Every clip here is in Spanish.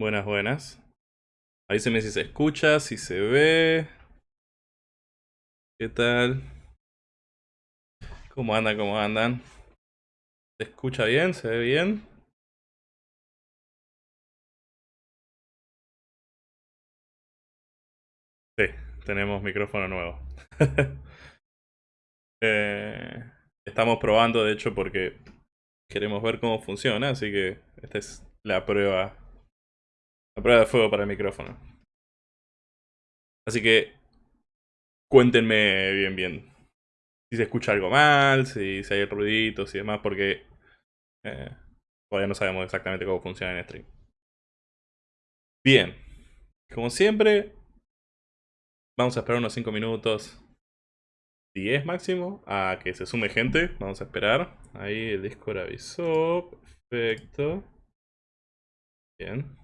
Buenas, buenas. Avíseme si se escucha, si se ve. ¿Qué tal? ¿Cómo andan? ¿Cómo andan? ¿Se escucha bien? ¿Se ve bien? Sí, tenemos micrófono nuevo. Eh, estamos probando, de hecho, porque queremos ver cómo funciona, así que esta es la prueba la prueba de fuego para el micrófono. Así que cuéntenme bien bien. Si se escucha algo mal, si, hay ruiditos y demás, porque eh, todavía no sabemos exactamente cómo funciona en stream. Bien. Como siempre, vamos a esperar unos 5 minutos. 10 máximo a que se sume gente. Vamos a esperar. Ahí el Discord avisó. Perfecto. Bien.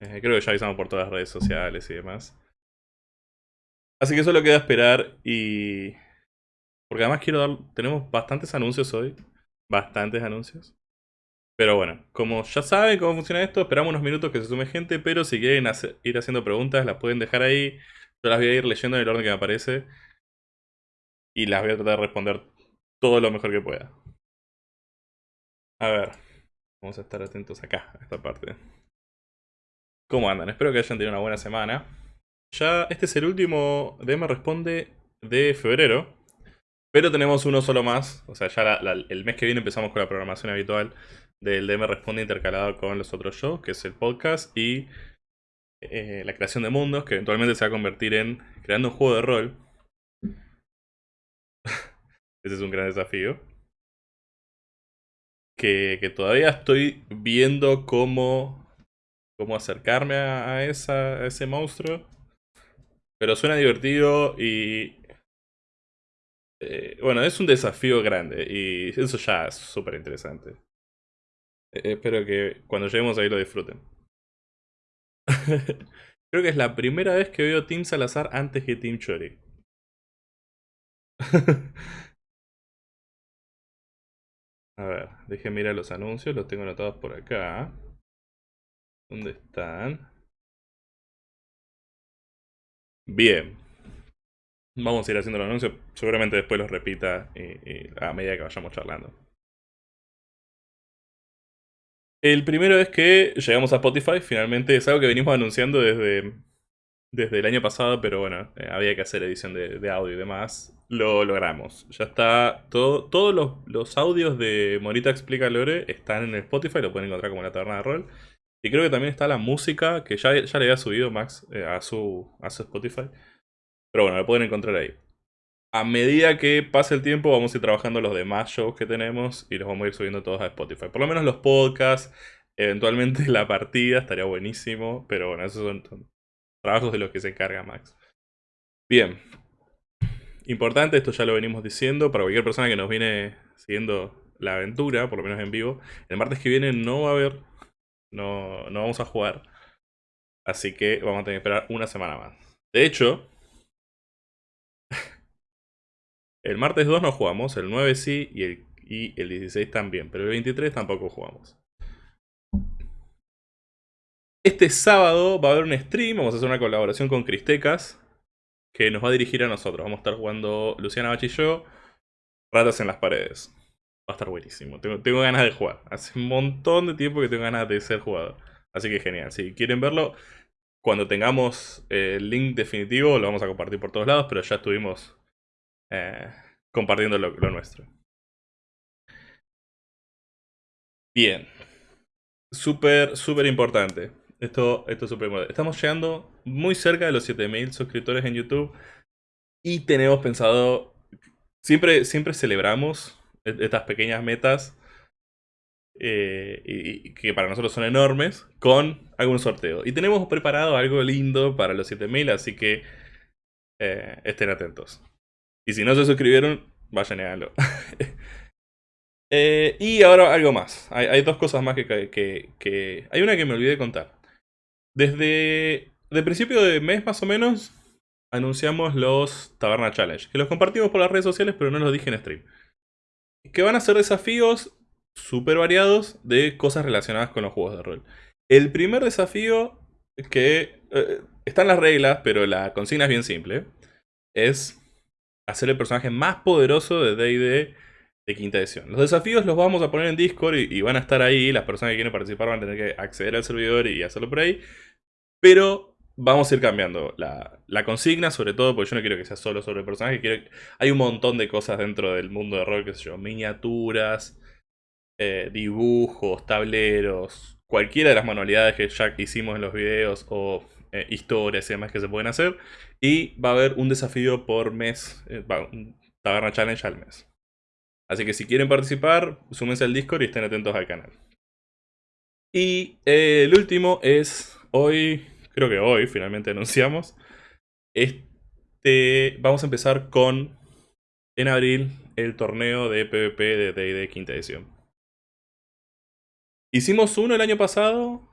Eh, creo que ya avisamos por todas las redes sociales y demás. Así que solo queda esperar y... Porque además quiero dar... Tenemos bastantes anuncios hoy. Bastantes anuncios. Pero bueno, como ya saben cómo funciona esto, esperamos unos minutos que se sume gente, pero si quieren ir haciendo preguntas, las pueden dejar ahí. Yo las voy a ir leyendo en el orden que me aparece. Y las voy a tratar de responder todo lo mejor que pueda. A ver, vamos a estar atentos acá, a esta parte. ¿Cómo andan? Espero que hayan tenido una buena semana. Ya este es el último DM Responde de febrero. Pero tenemos uno solo más. O sea, ya el mes que viene empezamos con la programación habitual del DM Responde intercalado con los otros shows, que es el podcast y eh, la creación de mundos, que eventualmente se va a convertir en creando un juego de rol. Ese es un gran desafío. Que, que todavía estoy viendo cómo cómo acercarme a, esa, ese monstruo. Pero suena divertido y... Eh, bueno, es un desafío grande y eso ya es súper interesante. Eh, espero que cuando lleguemos ahí lo disfruten. Creo que es la primera vez que veo Team Salazar antes que Team Chori. A ver, déjenme mirar los anuncios, los tengo anotados por acá. ¿Dónde están? Bien. Vamos a ir haciendo el anuncio. Seguramente después los repita a medida que vayamos charlando. El primero es que llegamos a Spotify. Finalmente es algo que venimos anunciando desde, desde el año pasado, pero bueno, eh, había que hacer edición de, audio y demás. Lo logramos. Ya está. Todo, todos los, los audios de Morita Explica Lore están en Spotify. Lo pueden encontrar como la taberna de rol. Y creo que también está la música, que ya, ya le había subido Max eh, a, su, a su Spotify. Pero bueno, lo pueden encontrar ahí. A medida que pase el tiempo, vamos a ir trabajando los demás shows que tenemos y los vamos a ir subiendo todos a Spotify. Por lo menos los podcasts, eventualmente la partida, estaría buenísimo. Pero bueno, esos son, trabajos de los que se encarga Max. Bien. Importante, esto ya lo venimos diciendo, para cualquier persona que nos viene siguiendo la aventura, por lo menos en vivo. El martes que viene no va a haber no, no vamos a jugar. Así que vamos a tener que esperar una semana más. De hecho, el martes 2 no jugamos, el 9 sí y el, y el 16 también, pero el 23 tampoco jugamos. Este sábado va a haber un stream, vamos a hacer una colaboración con Cristecas, que nos va a dirigir a nosotros. Vamos a estar jugando Luciana Bach y yo Ratas en las paredes. Va a estar buenísimo. Tengo, tengo ganas de jugar. Hace un montón de tiempo que tengo ganas de ser jugador. Así que genial. Si quieren verlo, cuando tengamos eh, el link definitivo lo vamos a compartir por todos lados, pero ya estuvimos eh, compartiendo lo, nuestro. Bien. Súper, súper importante. Esto, esto es súper importante. Estamos llegando muy cerca de los 7000 suscriptores en YouTube. Y tenemos pensado... Siempre, siempre celebramos e-, estas pequeñas metas eh, que para nosotros son enormes, con algún sorteo. Y tenemos preparado algo lindo para los 7000, así que eh, estén atentos. Y si no se suscribieron, vayan y háganlo. Eh, y ahora algo más. Hay, dos cosas más que, que, Hay una que me olvidé de contar. Desde el principio de mes más o menos, anunciamos los Taberna Challenge. Que los compartimos por las redes sociales, pero no los dije en stream. Que van a ser desafíos súper variados de cosas relacionadas con los juegos de rol. El primer desafío, que eh, están las reglas, pero la consigna es bien simple, es hacer el personaje más poderoso de D&D de quinta edición. Los desafíos los vamos a poner en Discord y, van a estar ahí, las personas que quieren participar van a tener que acceder al servidor y hacerlo por ahí, pero vamos a ir cambiando la, consigna, sobre todo porque yo no quiero que sea solo sobre el personaje, quiero, hay un montón de cosas dentro del mundo de rol, que sé yo, miniaturas, eh, dibujos, tableros, cualquiera de las manualidades que ya hicimos en los videos o eh, historias y demás que se pueden hacer. Y va a haber un desafío por mes, eh, un Taberna Challenge al mes. Así que si quieren participar, súmense al Discord y estén atentos al canal. Y el último es hoy, creo que hoy finalmente anunciamos, este, vamos a empezar con, en abril, el torneo de PvP de D&D quinta edición. Hicimos uno el año pasado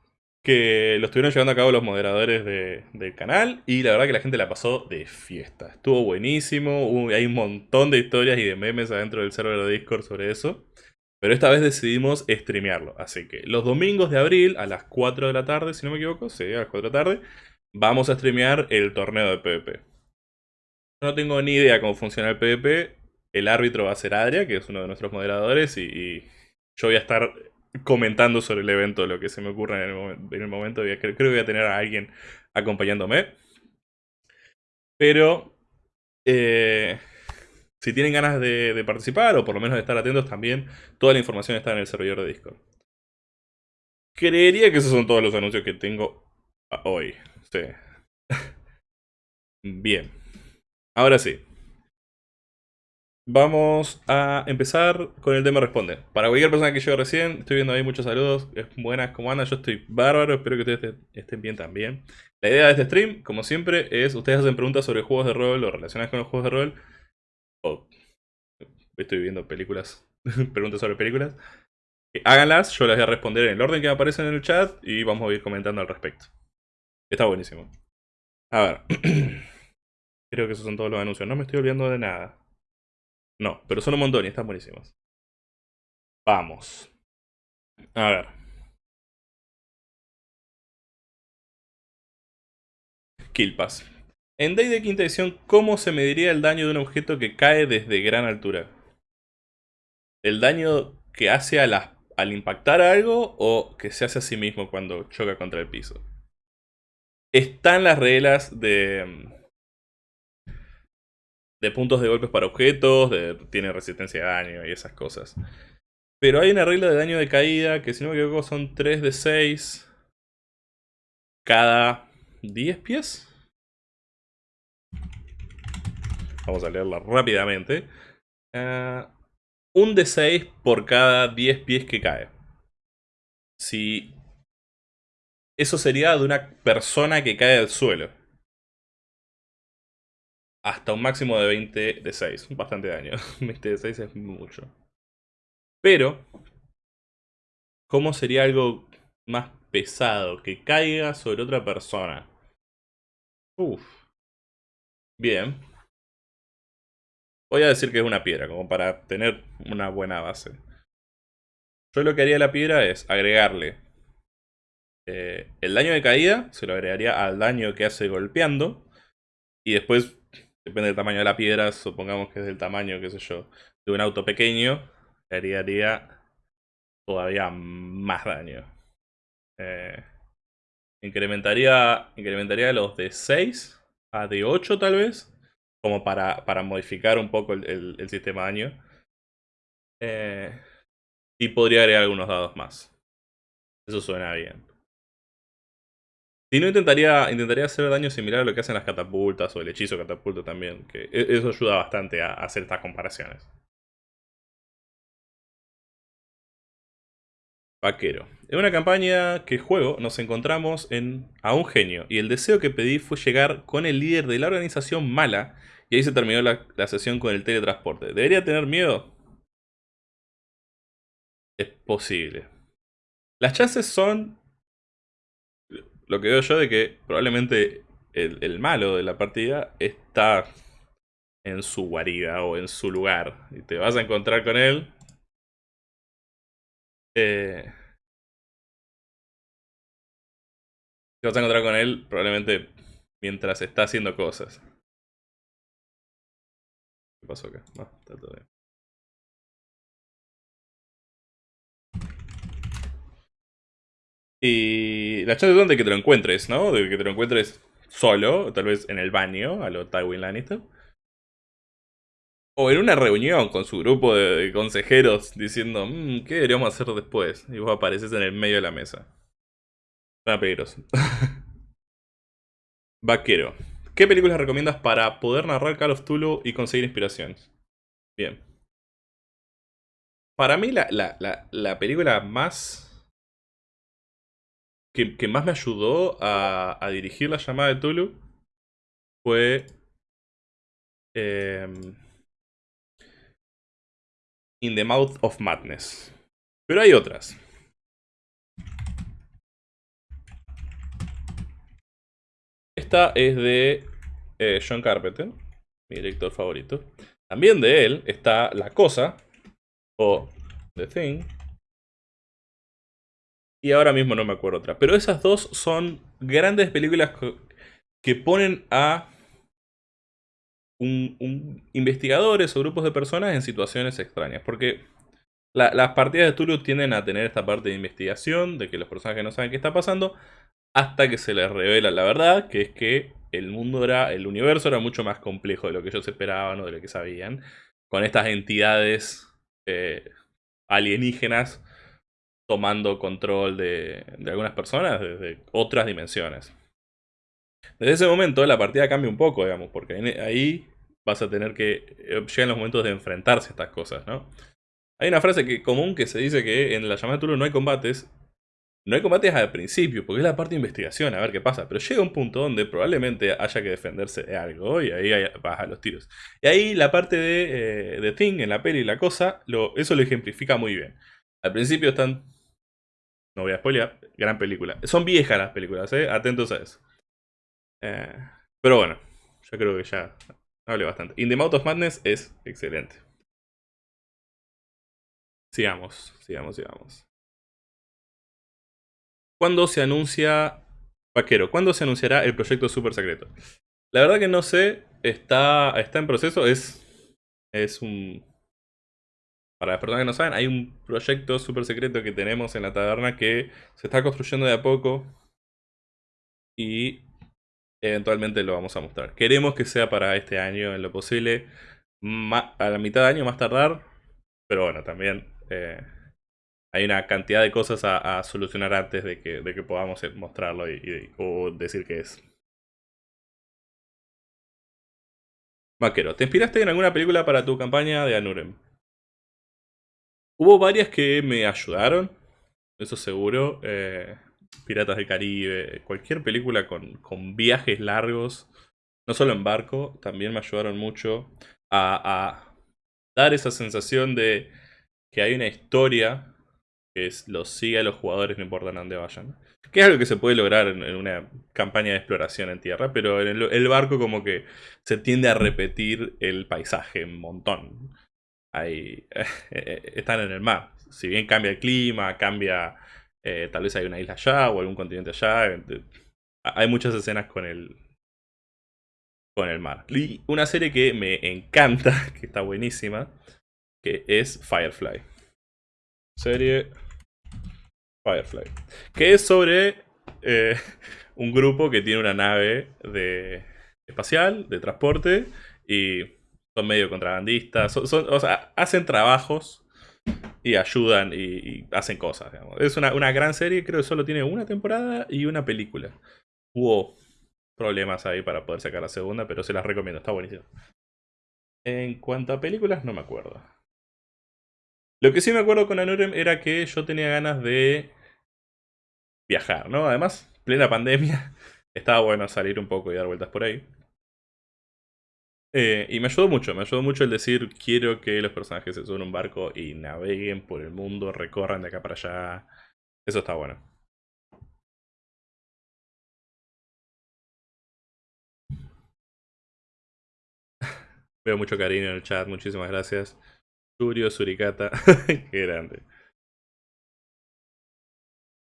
que lo estuvieron llevando a cabo los moderadores del canal y la verdad que la gente la pasó de fiesta. Estuvo buenísimo, hay un montón de historias y de memes adentro del server de Discord sobre eso. Pero esta vez decidimos streamearlo, así que los domingos de abril a las 4 de la tarde, si no me equivoco, sí, a las 4 de la tarde, vamos a streamear el torneo de PvP. No tengo ni idea cómo funciona el PvP, el árbitro va a ser Adria, que es uno de nuestros moderadores, y yo voy a estar comentando sobre el evento, lo que se me ocurre en el, momento. creo, que voy a tener a alguien acompañándome. Pero eh, si tienen ganas de, participar o por lo menos de estar atentos también, toda la información está en el servidor de Discord. Creería que esos son todos los anuncios que tengo hoy. Sí. Bien. Ahora sí. Vamos a empezar con el tema responde. Para cualquier persona que llegue recién, estoy viendo ahí muchos saludos. Buenas, ¿cómo andan? Yo estoy bárbaro, espero que ustedes estén bien también. La idea de este stream, como siempre, es ustedes hacen preguntas sobre juegos de rol o relacionadas con los juegos de rol. O estoy viendo películas, preguntas sobre películas. Háganlas, yo las voy a responder en el orden que aparecen en el chat y vamos a ir comentando al respecto. Está buenísimo. A ver. Creo que esos son todos los anuncios. No me estoy olvidando de nada. No, pero son un montón y están buenísimos. Vamos. A ver. Killpass. En Day de quinta edición, ¿cómo se mediría el daño de un objeto que cae desde gran altura? ¿El daño que hace al impactar algo o que se hace a sí mismo cuando choca contra el piso? Están las reglas de, de puntos de golpes para objetos, tiene resistencia a daño y esas cosas. Pero hay una regla de daño de caída que si no me equivoco son 3 de 6 cada 10 pies. Vamos a leerla rápidamente. Uh, un de 6 por cada 10 pies que cae. Si... Eso sería de una persona que cae al suelo hasta un máximo de 20 de 6. Bastante daño. 20 de 6 es mucho. Pero, ¿cómo sería algo más pesado? Que caiga sobre otra persona. Uf. Bien. Voy a decir que es una piedra, como para tener una buena base. Yo lo que haría la piedra es agregarle eh, el daño de caída, se lo agregaría al daño que hace golpeando. Y después Depende del tamaño de la piedra, supongamos que es del tamaño, qué sé yo, de un auto pequeño, haría todavía más daño. Eh, incrementaría, incrementaría los de 6 a de 8 tal vez, como para, para modificar un poco el, sistema de daño. Eh, y podría agregar algunos dados más. Eso suena bien. Si no, intentaría, intentaría hacer daño similar a lo que hacen las catapultas o el hechizo catapulta también. Que e, eso ayuda bastante a hacer estas comparaciones. Vaquero. En una campaña que juego nos encontramos en, a un genio y el deseo que pedí fue llegar con el líder de la organización mala y ahí se terminó la, sesión con el teletransporte. ¿Debería tener miedo? Es posible. Las chances son lo que veo yo de que probablemente el, el, malo de la partida está en su guarida o en su lugar. Y te vas a encontrar con él eh, te vas a encontrar con él probablemente mientras está haciendo cosas. ¿Qué pasó acá? No, está todo bien. Y la chance es de que te lo encuentres, ¿no? De que te lo encuentres solo, tal vez en el baño, a lo Tywin Lannister. O en una reunión con su grupo de, consejeros diciendo, mmm, ¿qué deberíamos hacer después? Y vos apareces en el medio de la mesa. Suena peligroso. Vaquero. ¿Qué películas recomiendas para poder narrar Call of Tulu y conseguir inspiración? Bien. Para mí la, la, película más... Que, más me ayudó a, dirigir la llamada de Tulu fue... Eh, In the Mouth of Madness. Pero hay otras. Esta es de eh, John Carpenter, mi director favorito. También de él está La Cosa, o The Thing. Y ahora mismo no me acuerdo otra. Pero esas dos son grandes películas que ponen a un, investigadores o grupos de personas en situaciones extrañas. Porque las partidas de Tulu tienden a tener esta parte de investigación, de que los personajes no saben qué está pasando, hasta que se les revela la verdad, que es que el mundo era, el universo era mucho más complejo de lo que ellos esperaban o de lo que sabían, con estas entidades eh, alienígenas tomando control de, de algunas personas desde otras dimensiones. Desde ese momento la partida cambia un poco, digamos, porque ahí vas a tener que... Eh, llegan los momentos de enfrentarse a estas cosas, ¿no? Hay una frase que, común que se dice que en la llamada de Tulu no hay combates. No hay combates al principio, porque es la parte de investigación, a ver qué pasa. Pero llega un punto donde probablemente haya que defenderse de algo, y ahí vas a los tiros. Y ahí la parte de, eh, de Thing, en la peli y la cosa, eso lo ejemplifica muy bien. Al principio están... No voy a spoilear, gran película. Son viejas las películas, ¿eh? Atentos a eso. Eh, pero bueno, yo creo que ya hablé bastante. In the Mouth of Madness es excelente. Sigamos, sigamos, sigamos. ¿Cuándo se anuncia... Vaquero, ¿cuándo se anunciará el proyecto super secreto? La verdad que no sé, está, está en proceso, es, es un... Para las personas que no saben, hay un proyecto super secreto que tenemos en la taberna que se está construyendo de a poco. Y eventualmente lo vamos a mostrar. Queremos que sea para este año en lo posible, a la mitad de año más tardar, pero bueno, también eh, hay una cantidad de cosas a, solucionar antes de que, podamos mostrarlo y, o decir que es. Vaquero, ¿te inspiraste en alguna película para tu campaña de Anurem? Hubo varias que me ayudaron, eso seguro. Eh, Piratas del Caribe, cualquier película con, viajes largos, no solo en barco, también me ayudaron mucho a, dar esa sensación de que hay una historia que es, los sigue a los jugadores no importa dónde vayan. Que es algo que se puede lograr en, una campaña de exploración en tierra, pero en el, barco como que se tiende a repetir el paisaje un montón. Están en el mar. Si bien cambia el clima, cambia eh, tal vez hay una isla allá o algún continente allá. Hay muchas escenas con el, con el mar. Y una serie que me encanta, que está buenísima, que es Firefly. Serie Firefly. Que es sobre eh, un grupo que tiene una nave de espacial, de transporte, y son medio contrabandistas. o sea, hacen trabajos y ayudan y, hacen cosas. Es una, una, gran serie, creo que solo tiene una temporada y una película. Hubo problemas ahí para poder sacar la segunda, pero se las recomiendo, está buenísimo. En cuanto a películas, no me acuerdo. Lo que sí me acuerdo con Anurem era que yo tenía ganas de viajar, ¿no? Además, plena pandemia, estaba bueno salir un poco y dar vueltas por ahí. Eh, y me ayudó mucho, me ayudó mucho el decir, quiero que los personajes se suban a un barco y naveguen por el mundo, recorran de acá para allá. Eso está bueno. Veo mucho cariño en el chat, muchísimas gracias. Surio, Suricata, qué grande.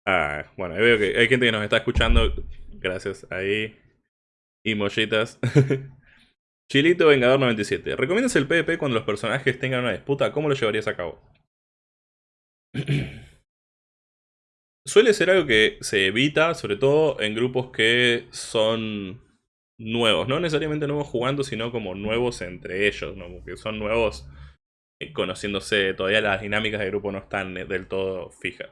Ah, bueno, veo que hay gente que nos está escuchando. Gracias ahí. Y mollitas. Chilito Vengador 97. ¿Recomiendas el PvP cuando los personajes tengan una disputa? ¿Cómo lo llevarías a cabo? Suele ser algo que se evita, sobre todo en grupos que son nuevos. No necesariamente nuevos jugando, sino como nuevos entre ellos. ¿no? Que son nuevos eh, conociéndose. Todavía las dinámicas de grupo no están eh, del todo fijas.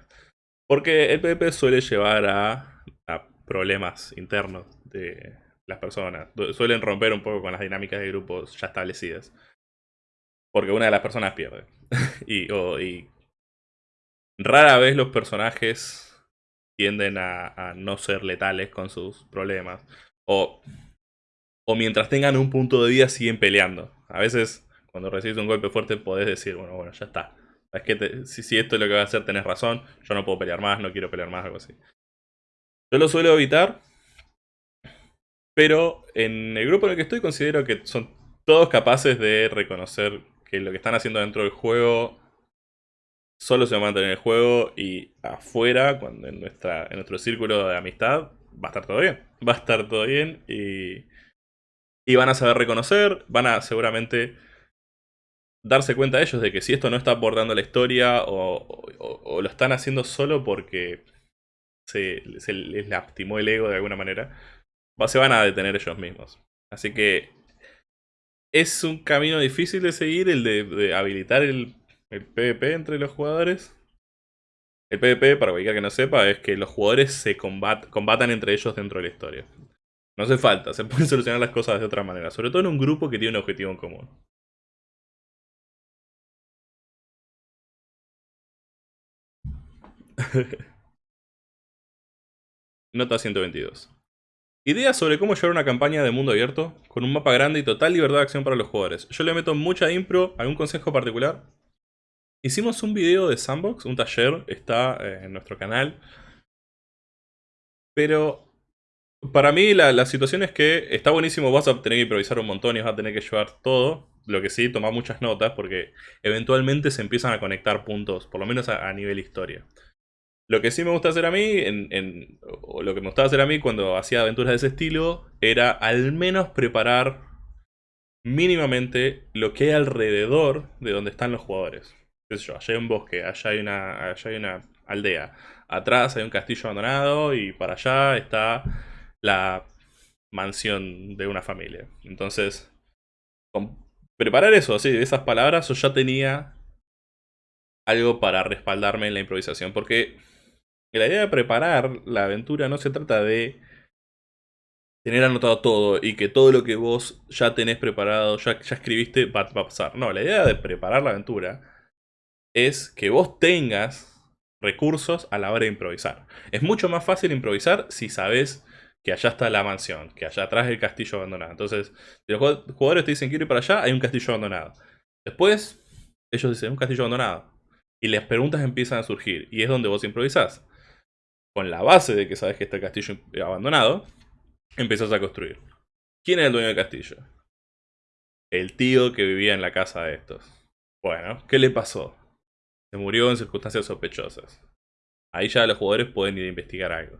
Porque el PvP suele llevar a, a problemas internos de, las personas. Suelen romper un poco con las dinámicas de grupos ya establecidas. Porque una de las personas pierde. y, rara vez los personajes tienden a, no ser letales con sus problemas. O, o mientras tengan un punto de vida siguen peleando. A veces cuando recibes un golpe fuerte podés decir, bueno, bueno, ya está. Es que si, si, esto es lo que va a hacer, tenés razón. Yo no puedo pelear más, no quiero pelear más, algo así. Yo lo suelo evitar pero en el grupo en el que estoy considero que son todos capaces de reconocer que lo que están haciendo dentro del juego solo se va a mantener en el juego y afuera, cuando en, nuestra, en nuestro círculo de amistad, va a estar todo bien. Va a estar todo bien y, y van a saber reconocer, van a seguramente darse cuenta ellos de que si esto no está abordando la historia o, lo están haciendo solo porque se, se les lastimó el ego de alguna manera, se van a detener ellos mismos. Así que es un camino difícil de seguir el de, habilitar el, PvP entre los jugadores. El PvP, para cualquiera que no sepa, es que los jugadores se combatan entre ellos dentro de la historia. No hace falta, se pueden solucionar las cosas de otra manera, sobre todo en un grupo que tiene un objetivo en común. Nota 122. Ideas sobre cómo llevar una campaña de mundo abierto, con un mapa grande y total libertad de acción para los jugadores. Yo le meto mucha impro, ¿algún consejo particular? Hicimos un video de Sandbox, un taller, está eh, en nuestro canal. Pero para mí la, situación es que está buenísimo, vas a tener que improvisar un montón y vas a tener que llevar todo. Lo que sí, tomar muchas notas porque eventualmente se empiezan a conectar puntos, por lo menos a nivel historia. Lo que sí me gusta hacer a mí, o lo que me gustaba hacer a mí cuando hacía aventuras de ese estilo, era al menos preparar mínimamente lo que hay alrededor de donde están los jugadores. allá hay un bosque, allá hay una, allá hay una aldea, atrás hay un castillo abandonado y para allá está la mansión de una familia. Entonces, preparar eso, así, esas palabras, yo ya tenía algo para respaldarme en la improvisación, porque la idea de preparar la aventura no se trata de tener anotado todo y que todo lo que vos ya tenés preparado, ya, ya escribiste, va, a pasar. No, la idea de preparar la aventura es que vos tengas recursos a la hora de improvisar. Es mucho más fácil improvisar si sabes que allá está la mansión, que allá atrás el castillo abandonado. Entonces, si los jugadores te dicen quiero ir para allá, hay un castillo abandonado. Después, ellos dicen un castillo abandonado. Y las preguntas empiezan a surgir. Y es donde vos improvisás con la base de que sabes que está el castillo abandonado, empiezas a construir. ¿Quién es el dueño del castillo? El tío que vivía en la casa de estos. Bueno, ¿qué le pasó? Se murió en circunstancias sospechosas. Ahí ya los jugadores pueden ir a investigar algo.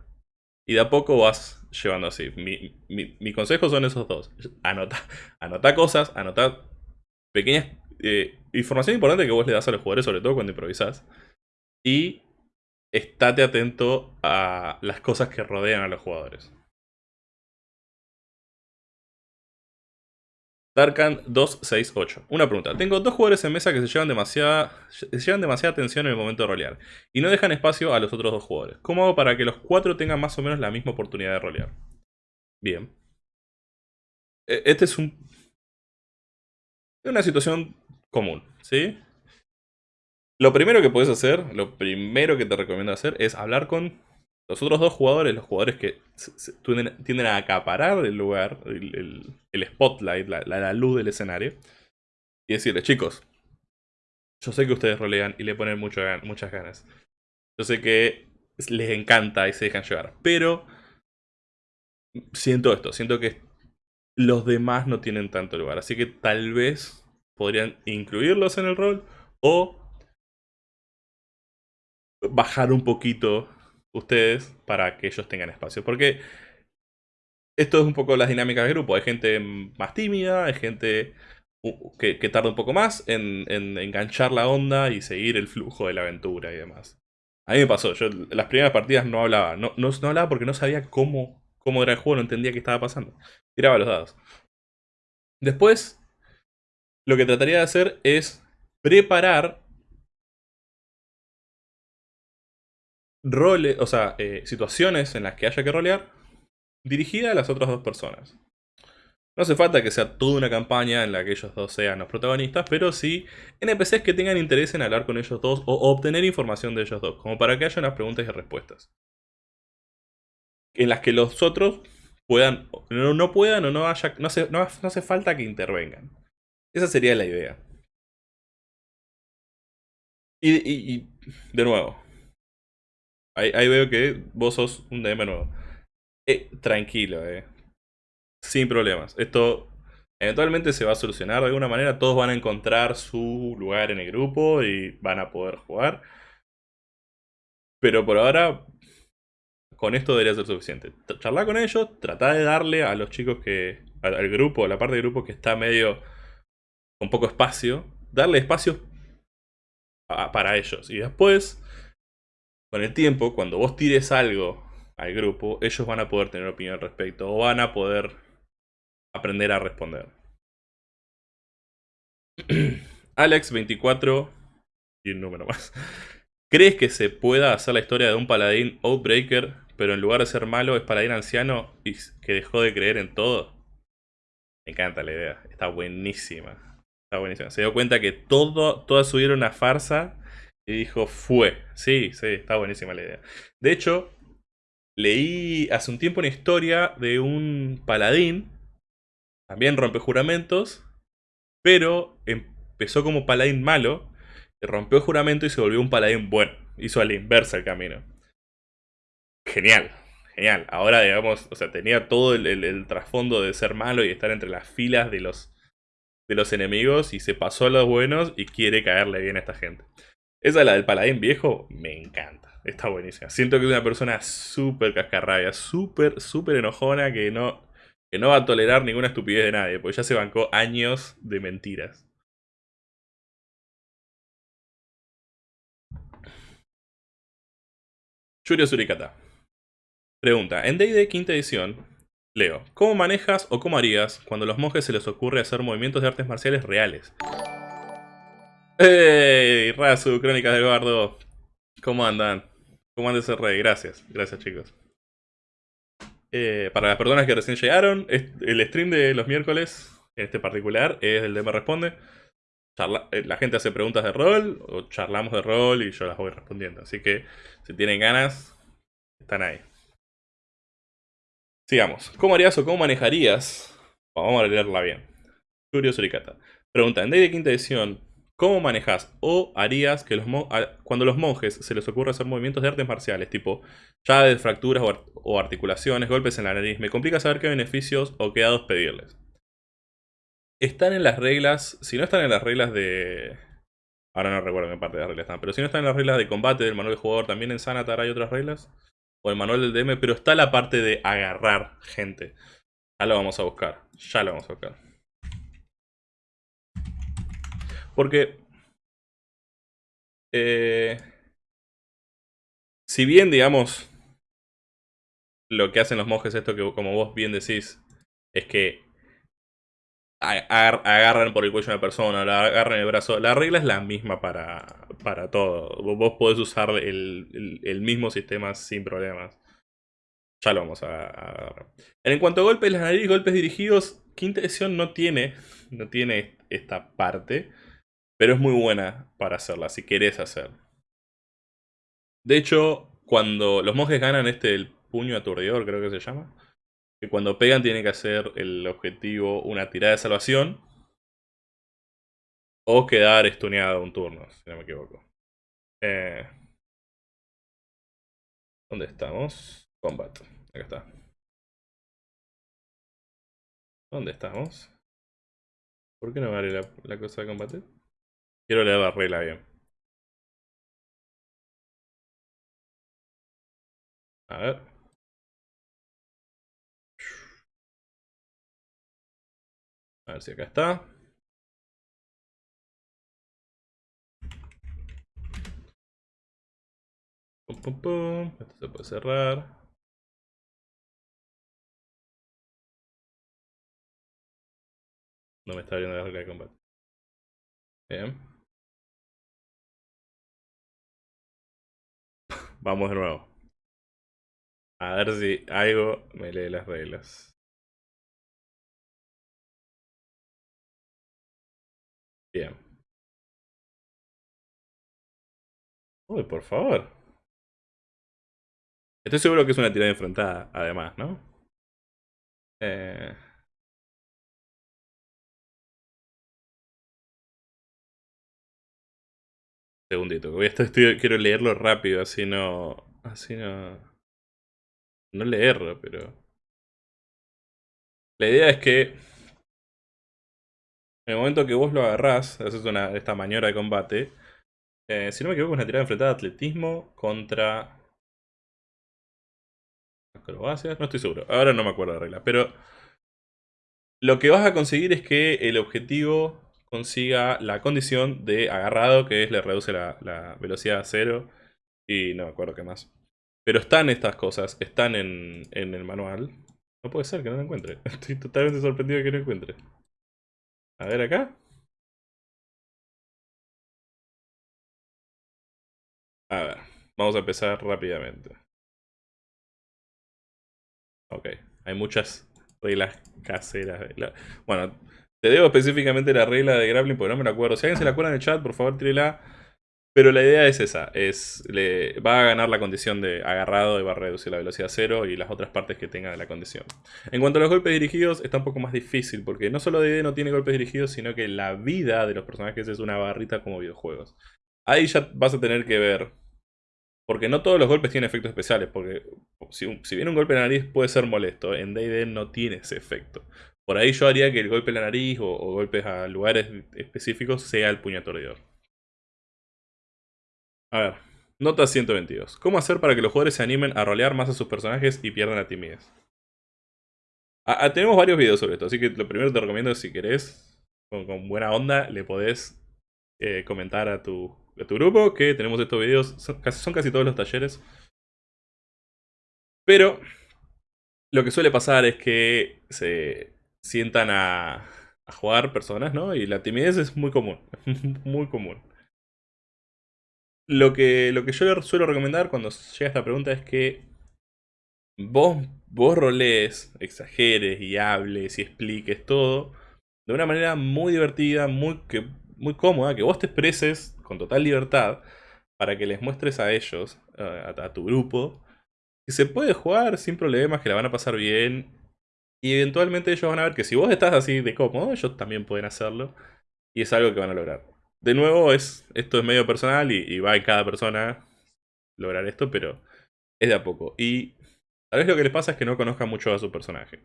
Y de a poco vas llevando así. Mi, consejo son esos dos. Anota, anota cosas, anota pequeñas eh, información importante que vos le das a los jugadores, sobre todo cuando improvisás. Y estate atento a las cosas que rodean a los jugadores. Darkan 268. Una pregunta. Tengo dos jugadores en mesa que se llevan demasiada, se llevan demasiada atención en el momento de rolear. Y no dejan espacio a los otros dos jugadores. ¿Cómo hago para que los cuatro tengan más o menos la misma oportunidad de rolear? Bien. E, este es un... Una situación común, ¿sí? Lo primero que puedes hacer, lo primero que te recomiendo hacer es hablar con los otros dos jugadores, los jugadores que tienden a acaparar el lugar, el, spotlight, la, luz del escenario, y decirles, chicos, yo sé que ustedes rolean y le ponen muchas ganas. Yo sé que les encanta y se dejan llevar, pero siento esto, siento que los demás no tienen tanto lugar, así que tal vez podrían incluirlos en el rol o bajar un poquito ustedes para que ellos tengan espacio. Porque esto es un poco las dinámicas del grupo. Hay gente más tímida, hay gente que, tarda un poco más en, enganchar la onda y seguir el flujo de la aventura y demás. A mí me pasó, yo las primeras partidas no hablaba. No, no, hablaba porque no sabía cómo, cómo era el juego, no entendía qué estaba pasando. Tiraba los dados. Después, lo que trataría de hacer es preparar roles, o sea, eh, situaciones en las que haya que rolear dirigida a las otras dos personas. No hace falta que sea toda una campaña en la que ellos dos sean los protagonistas, pero sí NPCs que tengan interés en hablar con ellos dos o obtener información de ellos dos, como para que haya unas preguntas y respuestas. En las que los otros puedan, no, puedan o no haya, no hace, no hace falta que intervengan. Esa sería la idea. y de nuevo, Ahí, veo que vos sos un DM nuevo. Eh, tranquilo, eh. Sin problemas. Esto eventualmente se va a solucionar de alguna manera. Todos van a encontrar su lugar en el grupo y van a poder jugar. Pero por ahora, con esto debería ser suficiente. Charlar con ellos, tratar de darle a los chicos que... Al, grupo, a la parte del grupo que está medio... con poco espacio. Darle espacio para ellos. Y después con el tiempo, cuando vos tires algo al grupo, ellos van a poder tener opinión al respecto o van a poder aprender a responder. Alex24 y un número más. ¿Crees que se pueda hacer la historia de un paladín Outbreaker, pero en lugar de ser malo es paladín anciano y que dejó de creer en todo? Me encanta la idea, está buenísima. Está buenísima. Se dio cuenta que todo, toda su vida era una farsa y dijo, fue. Sí, sí, está buenísima la idea. De hecho, leí hace un tiempo una historia de un paladín, también rompe juramentos, pero empezó como paladín malo, rompió el juramento y se volvió un paladín bueno. Hizo a la inversa el camino. Genial, genial. Ahora, digamos, o sea, tenía todo el, trasfondo de ser malo y estar entre las filas de los, de los enemigos y se pasó a los buenos y quiere caerle bien a esta gente. Esa, la del paladín viejo, me encanta. Está buenísima. Siento que es una persona súper cascarrabia, súper, súper enojona que no, que no va a tolerar ninguna estupidez de nadie, porque ya se bancó años de mentiras. Yurio Surikata. Pregunta, en D&D quinta edición, Leo, ¿cómo manejas o cómo harías cuando a los monjes se les ocurre hacer movimientos de artes marciales reales? ¡Hey! Razu, Crónicas de Eduardo. ¿Cómo andan? ¿Cómo anda ese rey? Gracias, gracias chicos. Eh, para las personas que recién llegaron, el stream de los miércoles, en este particular, es el de Me Responde. Eh, la gente hace preguntas de rol, o charlamos de rol y yo las voy respondiendo. Así que, si tienen ganas, están ahí. Sigamos. ¿Cómo harías o cómo manejarías? Vamos a leerla bien. Curio Suricata. Pregunta, en Day de quinta edición, ¿Cómo manejas o harías que los cuando los monjes se les ocurra hacer movimientos de artes marciales, tipo llaves, fracturas o, articulaciones, golpes en la nariz? Me complica saber qué beneficios o qué dados pedirles. Están en las reglas, si no están en las reglas de... Ahora no recuerdo en qué parte de las reglas están, pero si no están en las reglas de combate del manual de jugador, también en Sanatar hay otras reglas. O el manual del DM, pero está la parte de agarrar gente. Ya lo vamos a buscar, ya lo vamos a buscar. Porque... Eh, si bien, digamos, lo que hacen los monjes, esto que como vos bien decís, es que agarran por el cuello a una persona, la agarran el brazo. La regla es la misma para, para todo. Vos podés usar el, mismo sistema sin problemas. Ya lo vamos a, agarrar. En cuanto a golpes, las nariz, golpes dirigidos, quinta edición no tiene, no tiene esta parte. Pero es muy buena para hacerla, si querés hacer. De hecho, cuando los monjes ganan este el puño aturdidor, creo que se llama que cuando pegan tiene que hacer el objetivo una tirada de salvación. O quedar estuneado un turno, si no me equivoco. Eh, ¿Dónde estamos? Combat. Acá está. ¿Dónde estamos? ¿Por qué no vale la, la cosa de combate? Quiero leer la regla bien. A ver. A ver si acá está. Pum, pum, pum. Esto se puede cerrar. No me está viendo la regla de combate. Bien. Vamos de nuevo. A ver si algo me lee las reglas. Bien. Uy, por favor. Estoy seguro que es una tirada enfrentada, además, ¿no? Eh... Segundito, voy a estar, quiero leerlo rápido, así no... Así no... No leerlo, pero... La idea es que en el momento que vos lo agarrás, haces una, esta maniobra de combate, eh, si no me equivoco es una tirada enfrentada de atletismo contra... Acrobacias, no estoy seguro, ahora no me acuerdo la regla, pero... Lo que vas a conseguir es que el objetivo consiga la condición de agarrado, que es le reduce la, velocidad a cero, y no me acuerdo qué más. Pero están estas cosas, están en, en el manual. No puede ser que no lo encuentre. Estoy totalmente sorprendido de que no encuentre. A ver acá. A ver, vamos a empezar rápidamente. Ok, hay muchas reglas caseras. Bueno, te debo específicamente la regla de grappling porque no me la acuerdo. Si alguien se la acuerda en el chat, por favor, tírela. Pero la idea es esa, es le, va a ganar la condición de agarrado y va a reducir la velocidad a cero y las otras partes que tenga de la condición. En cuanto a los golpes dirigidos, está un poco más difícil porque no solo DD no tiene golpes dirigidos, sino que la vida de los personajes es una barrita como videojuegos. Ahí ya vas a tener que ver, porque no todos los golpes tienen efectos especiales, porque si, bien un golpe en la nariz puede ser molesto, en D&D no tiene ese efecto. Por ahí yo haría que el golpe en la nariz o, golpes a lugares específicos sea el puño aturdidor. A ver, nota 122. ¿Cómo hacer para que los jugadores se animen a rolear más a sus personajes y pierdan la timidez? tenemos varios videos sobre esto, así que lo primero te recomiendo es si querés, con, buena onda, le podés eh, comentar a tu, a tu grupo que tenemos estos videos, son casi, todos los talleres. Pero lo que suele pasar es que se sientan a, a jugar personas, ¿no? Y la timidez es muy común, muy común. Lo que, lo que yo suelo recomendar cuando llega esta pregunta es que vos, vos rolees, exageres y hables y expliques todo de una manera muy divertida, muy, que, muy cómoda, que vos te expreses con total libertad para que les muestres a ellos, a, tu grupo, que se puede jugar sin problemas, que la van a pasar bien y eventualmente ellos van a ver que si vos estás así de cómodo, ellos también pueden hacerlo y es algo que van a lograr de nuevo, es, esto es medio personal y, va en cada persona lograr esto, pero es de a poco. Y tal vez lo que les pasa es que no conozcan mucho a su personaje.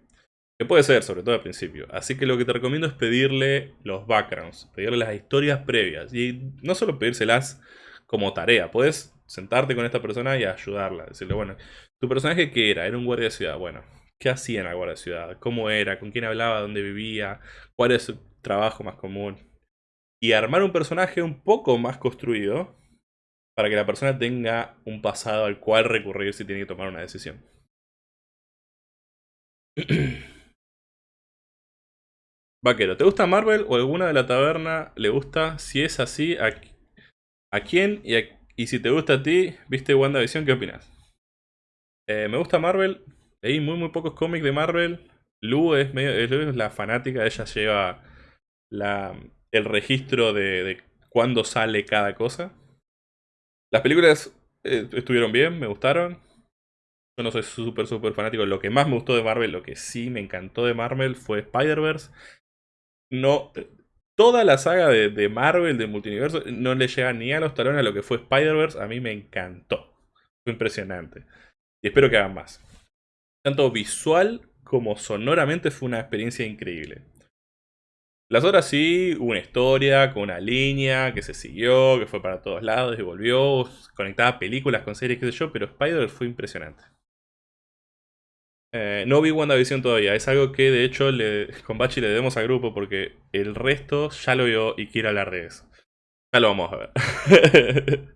Que puede ser, sobre todo al principio. Así que lo que te recomiendo es pedirle los backgrounds, pedirle las historias previas. Y no solo pedírselas como tarea, puedes sentarte con esta persona y ayudarla. Decirle, bueno, ¿tu personaje qué era? Era un guardia de ciudad. Bueno, ¿qué hacía en de ciudad? ¿Cómo era? ¿Con quién hablaba? ¿Dónde vivía? ¿Cuál es su trabajo más común? y armar un personaje un poco más construido para que la persona tenga un pasado al cual recurrir si tiene que tomar una decisión. Vaquero, ¿te gusta Marvel o alguna de la taberna le gusta? Si es así, ¿a, quién? Y, y, si te gusta a ti, ¿viste WandaVision? ¿Qué opinas? Eh, me gusta Marvel, leí muy muy pocos cómics de Marvel. Lu es, medio, es la fanática, ella lleva el registro de, de cuándo sale cada cosa. Las películas eh, estuvieron bien, me gustaron. Yo no soy súper, súper fanático. Lo que más me gustó de Marvel, lo que sí me encantó de Marvel fue Spider-Verse. No, toda la saga de, de, Marvel, de multiverso, no le llega ni a los talones a lo que fue Spider-Verse. A mí me encantó. Fue impresionante. Y espero que hagan más. Tanto visual como sonoramente fue una experiencia increíble. Las otras sí, una historia con una línea que se siguió, que fue para todos lados y volvió, conectaba películas con series, qué sé yo, pero Spider fue impresionante. Eh, no vi WandaVision todavía, es algo que de hecho le, con Bachi le debemos al grupo porque el resto ya lo vio y quiere hablar de eso. Ya lo vamos a ver.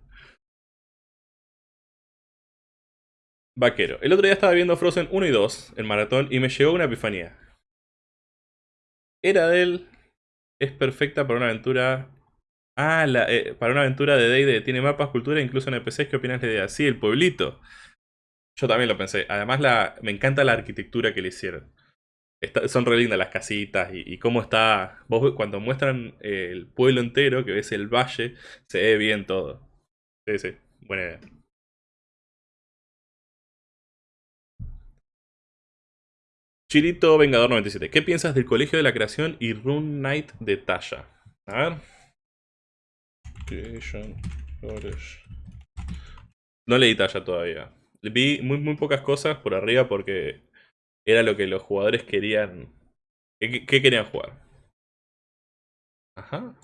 Vaquero. El otro día estaba viendo Frozen 1 y 2, el maratón, y me llegó una epifanía. Era del es perfecta para una aventura... Ah, la, eh, para una aventura de D&D. Tiene mapas, cultura, incluso NPCs. ¿Qué opinas de la? Sí, el pueblito. Yo también lo pensé. Además, la, me encanta la arquitectura que le hicieron. son re lindas las casitas y, y, cómo está... Vos cuando muestran el pueblo entero, que ves el valle, se ve bien todo. Sí, sí. Buena idea. Chirito Vengador 97. ¿Qué piensas del Colegio de la Creación y Rune Knight de Tasha? A ver. No leí Tasha todavía. Vi muy, muy pocas cosas por arriba porque era lo que los jugadores querían. ¿Qué, qué querían jugar? Ajá.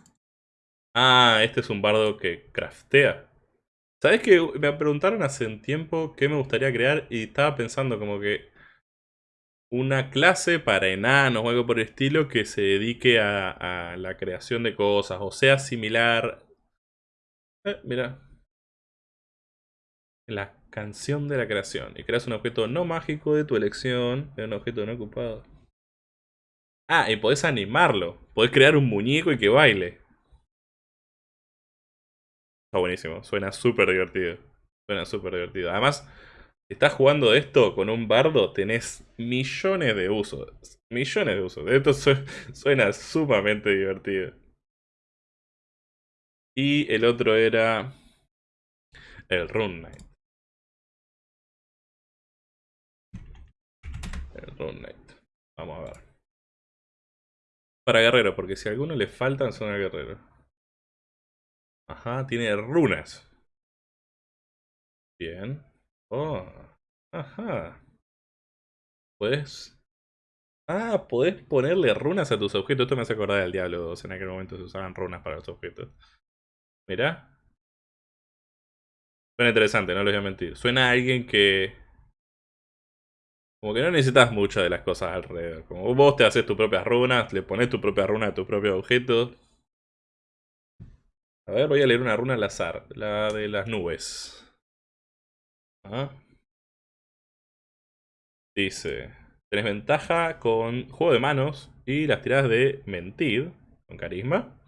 Ah, este es un bardo que craftea. ¿Sabes que me preguntaron hace un tiempo qué me gustaría crear? Y estaba pensando como que una clase para enanos o algo por el estilo que se dedique a, la creación de cosas o sea similar. Eh, mira. La canción de la creación. Y creas un objeto no mágico de tu elección. Un objeto no ocupado. Ah, y podés animarlo. Podés crear un muñeco y que baile. Está buenísimo. Suena súper divertido. Suena súper divertido. Además, estás jugando esto con un bardo, tenés millones de usos. Millones de usos. Esto suena sumamente divertido. Y el otro era el Rune Knight. El Rune Knight. Vamos a ver. Para guerrero, porque si a alguno le faltan son a guerrero. Ajá, tiene runas. Bien. Oh. Ajá. Puedes... Ah, podés ponerle runas a tus objetos. Esto me hace acordar del Diablo 2. En aquel momento se usaban runas para los objetos. Mirá. Suena interesante, no les voy a mentir. Suena a alguien que... Como que no necesitas mucho de las cosas alrededor. Como vos te haces tus propias runas, le pones tu propia runa a tu propio objeto. A ver, voy a leer una runa al azar. La de las nubes. Dice, tenés ventaja con juego de manos y las tiradas de mentir, con carisma.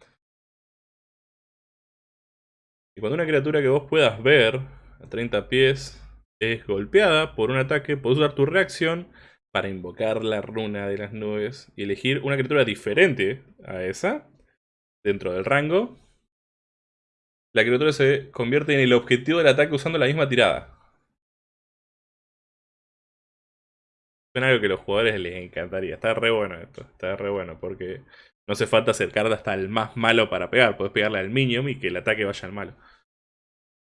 Y cuando una criatura que vos puedas ver a 30 pies es golpeada por un ataque, podés usar tu reacción para invocar la runa de las nubes y elegir una criatura diferente a esa dentro del rango. La criatura se convierte en el objetivo del ataque usando la misma tirada. Algo que a los jugadores les encantaría. Está re bueno esto. Está re bueno porque no hace falta acercarte hasta el más malo para pegar. Puedes pegarle al minion y que el ataque vaya al malo.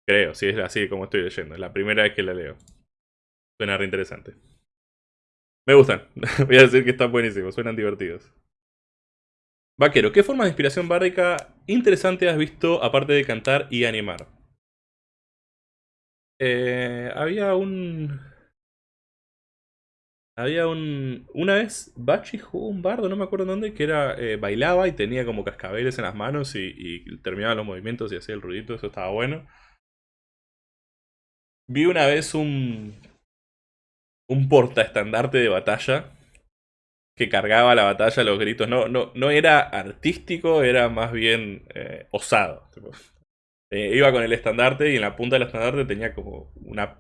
Creo, si es así como estoy leyendo. Es la primera vez que la leo. Suena re interesante. Me gustan. Voy a decir que están buenísimos. Suenan divertidos. Vaquero, ¿qué forma de inspiración bárdica interesante has visto aparte de cantar y animar? Eh, había un Había un. Una vez Bachi jugó un bardo, no me acuerdo dónde, que era. Eh, bailaba y tenía como cascabeles en las manos y, terminaba los movimientos y hacía el ruidito, eso estaba bueno. Vi una vez un. un portaestandarte de batalla que cargaba la batalla los gritos. No, no, no era artístico, era más bien eh, osado. Eh, iba con el estandarte y en la punta del estandarte tenía como una,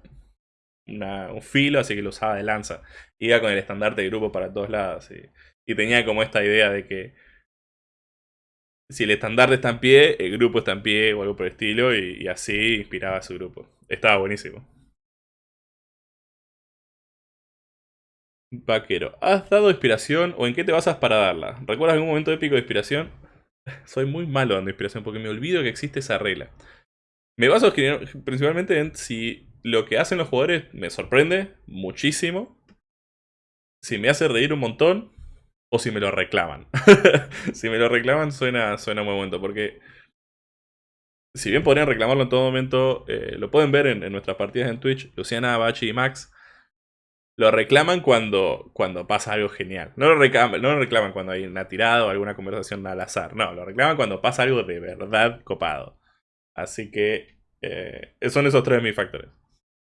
un filo, así que lo usaba de lanza. Iba con el estandarte de grupo para todos lados. Y, tenía como esta idea de que si el estandarte está en pie, el grupo está en pie o algo por el estilo, y, y así inspiraba a su grupo. Estaba buenísimo. Vaquero, ¿has dado inspiración o en qué te basas para darla? ¿Recuerdas algún momento épico de inspiración? Soy muy malo dando inspiración porque me olvido que existe esa regla. Me baso principalmente en si lo que hacen los jugadores me sorprende muchísimo, si me hace reír un montón o si me lo reclaman. si me lo reclaman suena, suena muy bueno porque si bien podrían reclamarlo en todo momento, eh, lo pueden ver en, nuestras partidas en Twitch, Luciana, Bachi y Max lo reclaman cuando, cuando pasa algo genial. No lo, reclaman, no lo reclaman cuando hay una tirada o alguna conversación al azar. No, lo reclaman cuando pasa algo de verdad copado. Así que eh, son esos tres de mis factores.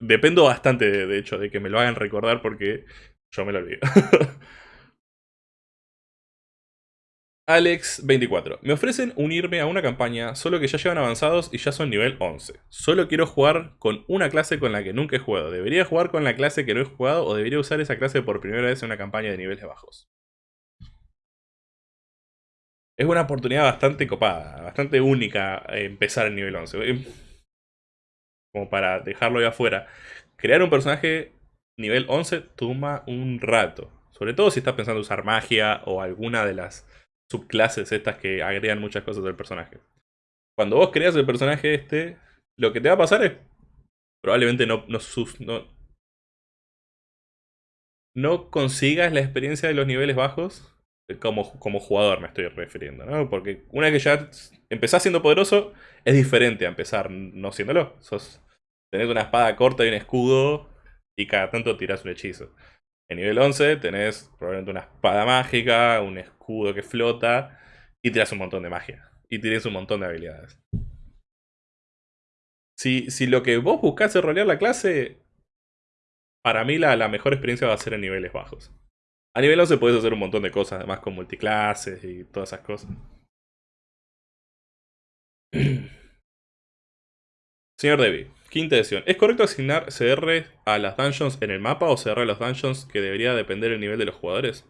Dependo bastante, de hecho, de que me lo hagan recordar porque yo me lo olvido. Alex24. Me ofrecen unirme a una campaña, solo que ya llevan avanzados y ya son nivel 11. Solo quiero jugar con una clase con la que nunca he jugado. ¿Debería jugar con la clase que no he jugado o debería usar esa clase por primera vez en una campaña de niveles bajos? Es una oportunidad bastante copada, bastante única empezar en nivel 11. Como para dejarlo ahí afuera. Crear un personaje nivel 11 toma un rato. Sobre todo si estás pensando usar magia o alguna de las subclases estas que agregan muchas cosas del personaje. Cuando vos creas el personaje este, lo que te va a pasar es probablemente no, no, no consigas la experiencia de los niveles bajos como, como jugador me estoy refiriendo, ¿no? Porque una vez que ya empezás siendo poderoso, es diferente a empezar no siéndolo. Sos, tenés una espada corta y un escudo y cada tanto tirás un hechizo. En nivel 11 tenés probablemente una espada mágica, un escudo que flota y tirás un montón de magia. Y tienes un montón de habilidades. Si, si lo que vos buscás es rolear la clase, para mí la, la mejor experiencia va a ser en niveles bajos. A nivel 11 puedes hacer un montón de cosas, además con multiclases y todas esas cosas. Señor Debbie, quinta edición. ¿Es correcto asignar CR a las dungeons en el mapa o CR a los dungeons que debería depender del nivel de los jugadores?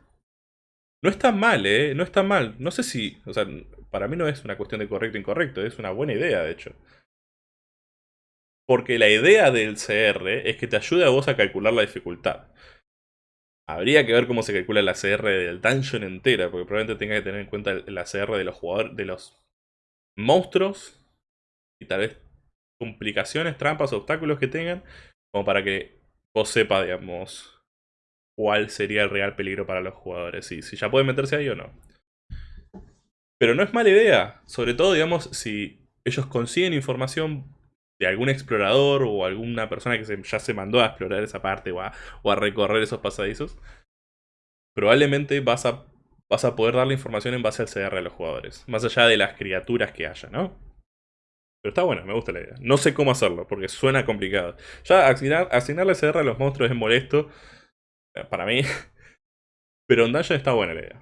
No está mal, ¿eh? No está mal. No sé si... O sea, para mí no es una cuestión de correcto o incorrecto. Es una buena idea, de hecho. Porque la idea del CR es que te ayude a vos a calcular la dificultad. Habría que ver cómo se calcula la CR del dungeon entera, porque probablemente tenga que tener en cuenta la CR de los jugadores, de los monstruos y tal vez complicaciones, trampas, obstáculos que tengan, como para que vos sepa, digamos, cuál sería el real peligro para los jugadores, y si ya pueden meterse ahí o no. Pero no es mala idea, sobre todo, digamos, si ellos consiguen información de algún explorador o alguna persona que ya se mandó a explorar esa parte o a, a recorrer esos pasadizos, probablemente vas a, vas a poder darle información en base al CR de los jugadores, más allá de las criaturas que haya, ¿no? Pero está bueno, me gusta la idea. No sé cómo hacerlo, porque suena complicado. Ya asignar, asignarle CR a los monstruos es molesto. Eh, para mí. Pero en Dungeon está buena la idea.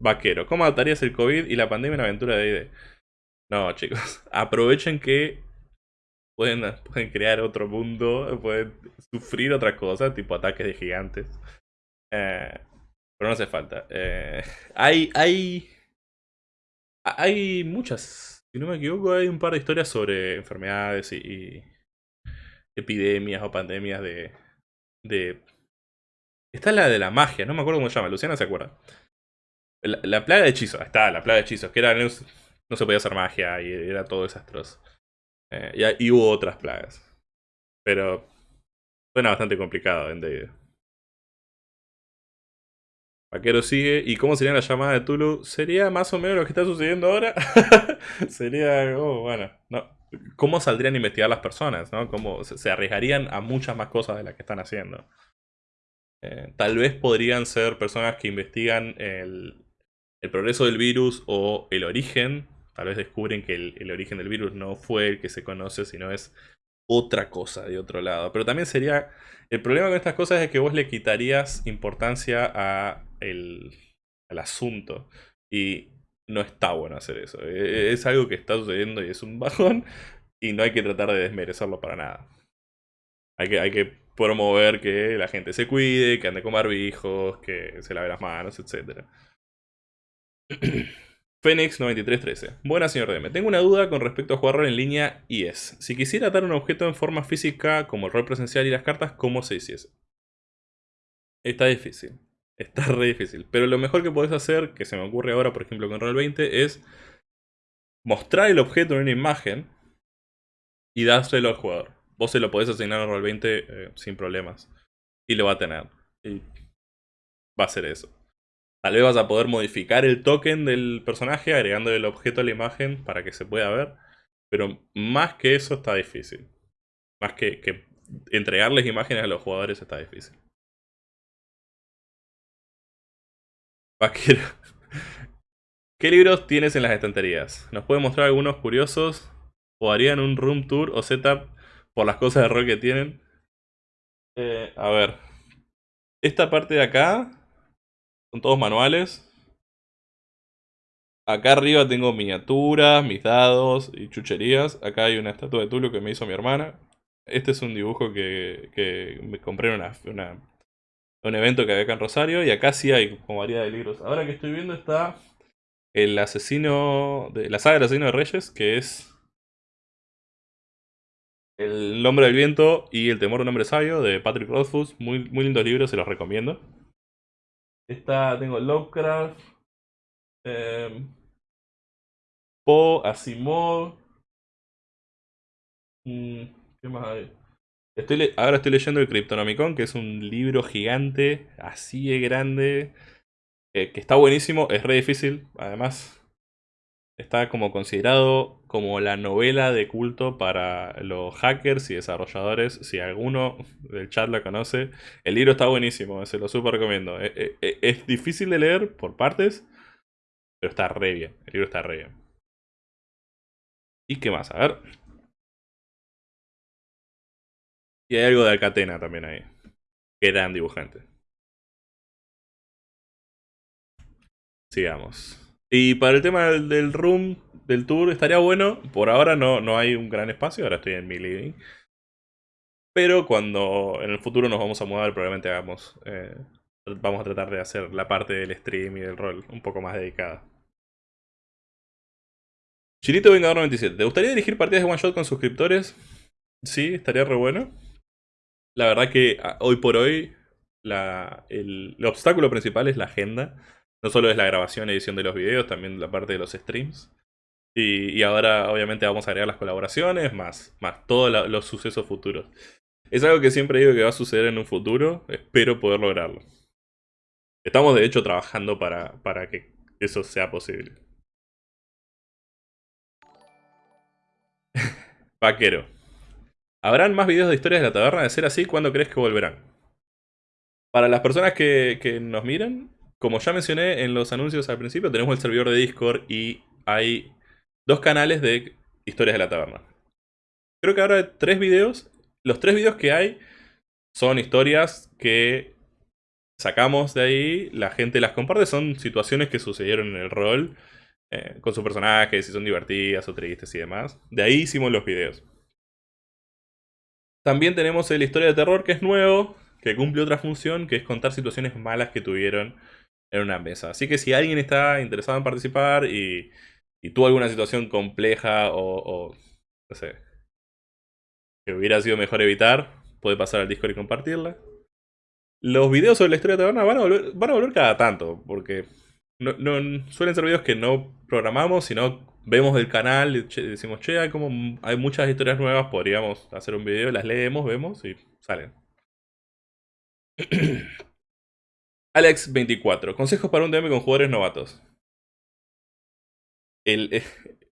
Vaquero. ¿Cómo adaptarías el COVID y la pandemia en aventura de ID? No, chicos. Aprovechen que pueden, pueden crear otro mundo. Pueden sufrir otra cosa, tipo ataques de gigantes. Eh, pero no hace falta. Eh, hay, hay, hay muchas si no me equivoco, hay un par de historias sobre enfermedades y, epidemias o pandemias de, de... Está la de la magia, no me acuerdo cómo se llama, Luciana se acuerda. La, plaga de hechizos, está, la plaga de hechizos, que era, no, se podía hacer magia y era todo desastroso. Eh, y, hubo otras plagas. Pero suena bastante complicado en D&D. Vaquero sigue. ¿Y cómo sería la llamada de Tulu? Sería más o menos lo que está sucediendo ahora. sería algo, bueno, no. ¿Cómo saldrían a investigar las personas? ¿no? ¿Cómo se arriesgarían a muchas más cosas de las que están haciendo? Eh, tal vez podrían ser personas que investigan el, progreso del virus o el origen. Tal vez descubren que el, origen del virus no fue el que se conoce, sino es otra cosa de otro lado. Pero también sería... El problema con estas cosas es que vos le quitarías importancia a al asunto. Y no está bueno hacer eso. E, e, es algo que está sucediendo y es un bajón. Y no hay que tratar de desmerecerlo para nada. Hay que, hay que promover que la gente se cuide, que ande con barbijos, que se lave las manos, etc. Phoenix 9313. Buenas, señor DM. Tengo una duda con respecto a jugar rol en línea y es, si quisiera atar un objeto en forma física como el rol presencial y las cartas, ¿cómo se hiciese? Está difícil. Está re difícil. Pero lo mejor que podés hacer, que se me ocurre ahora, por ejemplo, con Roll 20, es mostrar el objeto en una imagen y dárselo al jugador. Vos se lo podés asignar a Roll 20 eh, sin problemas. Y lo va a tener. Y va a ser eso. Tal vez vas a poder modificar el token del personaje agregándole el objeto a la imagen para que se pueda ver. Pero más que eso está difícil. Más que, que entregarles imágenes a los jugadores está difícil. Vaquero. ¿Qué libros tienes en las estanterías? ¿Nos puede mostrar algunos curiosos? ¿O harían un room tour o setup por las cosas de rol que tienen? Eh, a ver. Esta parte de acá son todos manuales. Acá arriba tengo miniaturas, mis dados y chucherías. Acá hay una estatua de Tulu que me hizo mi hermana. Este es un dibujo que, me compré en una un evento que había acá en Rosario y acá sí hay como variedad de libros. Ahora que estoy viendo está el asesino, de la saga del asesino de Reyes, que es El nombre del viento y El temor de un hombre sabio de Patrick Rothfuss. Muy, muy lindos libros, se los recomiendo. Está, tengo Lovecraft, eh, Poe, Asimov. Mm, ¿Qué más hay? ahora estoy leyendo el Cryptonomicon, que es un libro gigante, así de grande, que está buenísimo, es re difícil, además está como considerado como la novela de culto para los hackers y desarrolladores, si alguno del chat la conoce, el libro está buenísimo, se lo súper recomiendo. Es, e, e, es difícil de leer por partes, pero está re bien, el libro está re bien. ¿Y qué más? A ver. Y hay algo de Alcatena también ahí. Gran dibujante. Sigamos. Y para el tema del, room, del tour, estaría bueno. Por ahora no, no hay un gran espacio, ahora estoy en mi living. Pero cuando en el futuro nos vamos a mudar, probablemente hagamos... Eh, vamos a tratar de hacer la parte del stream y del rol un poco más dedicada. Chirito Vengador 97. ¿Te gustaría dirigir partidas de one shot con suscriptores? Sí, estaría re bueno la verdad que ah, hoy por hoy el, obstáculo principal es la agenda. No solo es la grabación edición de los videos, también la parte de los streams. Y, ahora obviamente vamos a agregar las colaboraciones, más, más todos los sucesos futuros. Es algo que siempre digo que va a suceder en un futuro, espero poder lograrlo. Estamos de hecho trabajando para, para que eso sea posible. Vaquero. ¿Habrán más videos de historias de la taberna? De ser así, ¿cuándo crees que volverán? Para las personas que, nos miran, como ya mencioné en los anuncios al principio, tenemos el servidor de Discord y hay dos canales de historias de la taberna. Creo que ahora hay tres videos. Los tres videos que hay son historias que sacamos de ahí, la gente las comparte, son situaciones que sucedieron en el rol eh, con sus personajes, si son divertidas o tristes y demás. De ahí hicimos los videos. También tenemos el Historia de Terror, que es nuevo, que cumple otra función, que es contar situaciones malas que tuvieron en una mesa. Así que si alguien está interesado en participar y, tuvo alguna situación compleja o, no sé, que hubiera sido mejor evitar, puede pasar al Discord y compartirla. Los videos sobre la historia de taberna van a volver, van a volver cada tanto, porque no, suelen ser videos que no programamos, sino vemos el canal y decimos, che, hay, como, hay muchas historias nuevas, podríamos hacer un video, las leemos, vemos y salen. Alex24, consejos para un DM con jugadores novatos. El,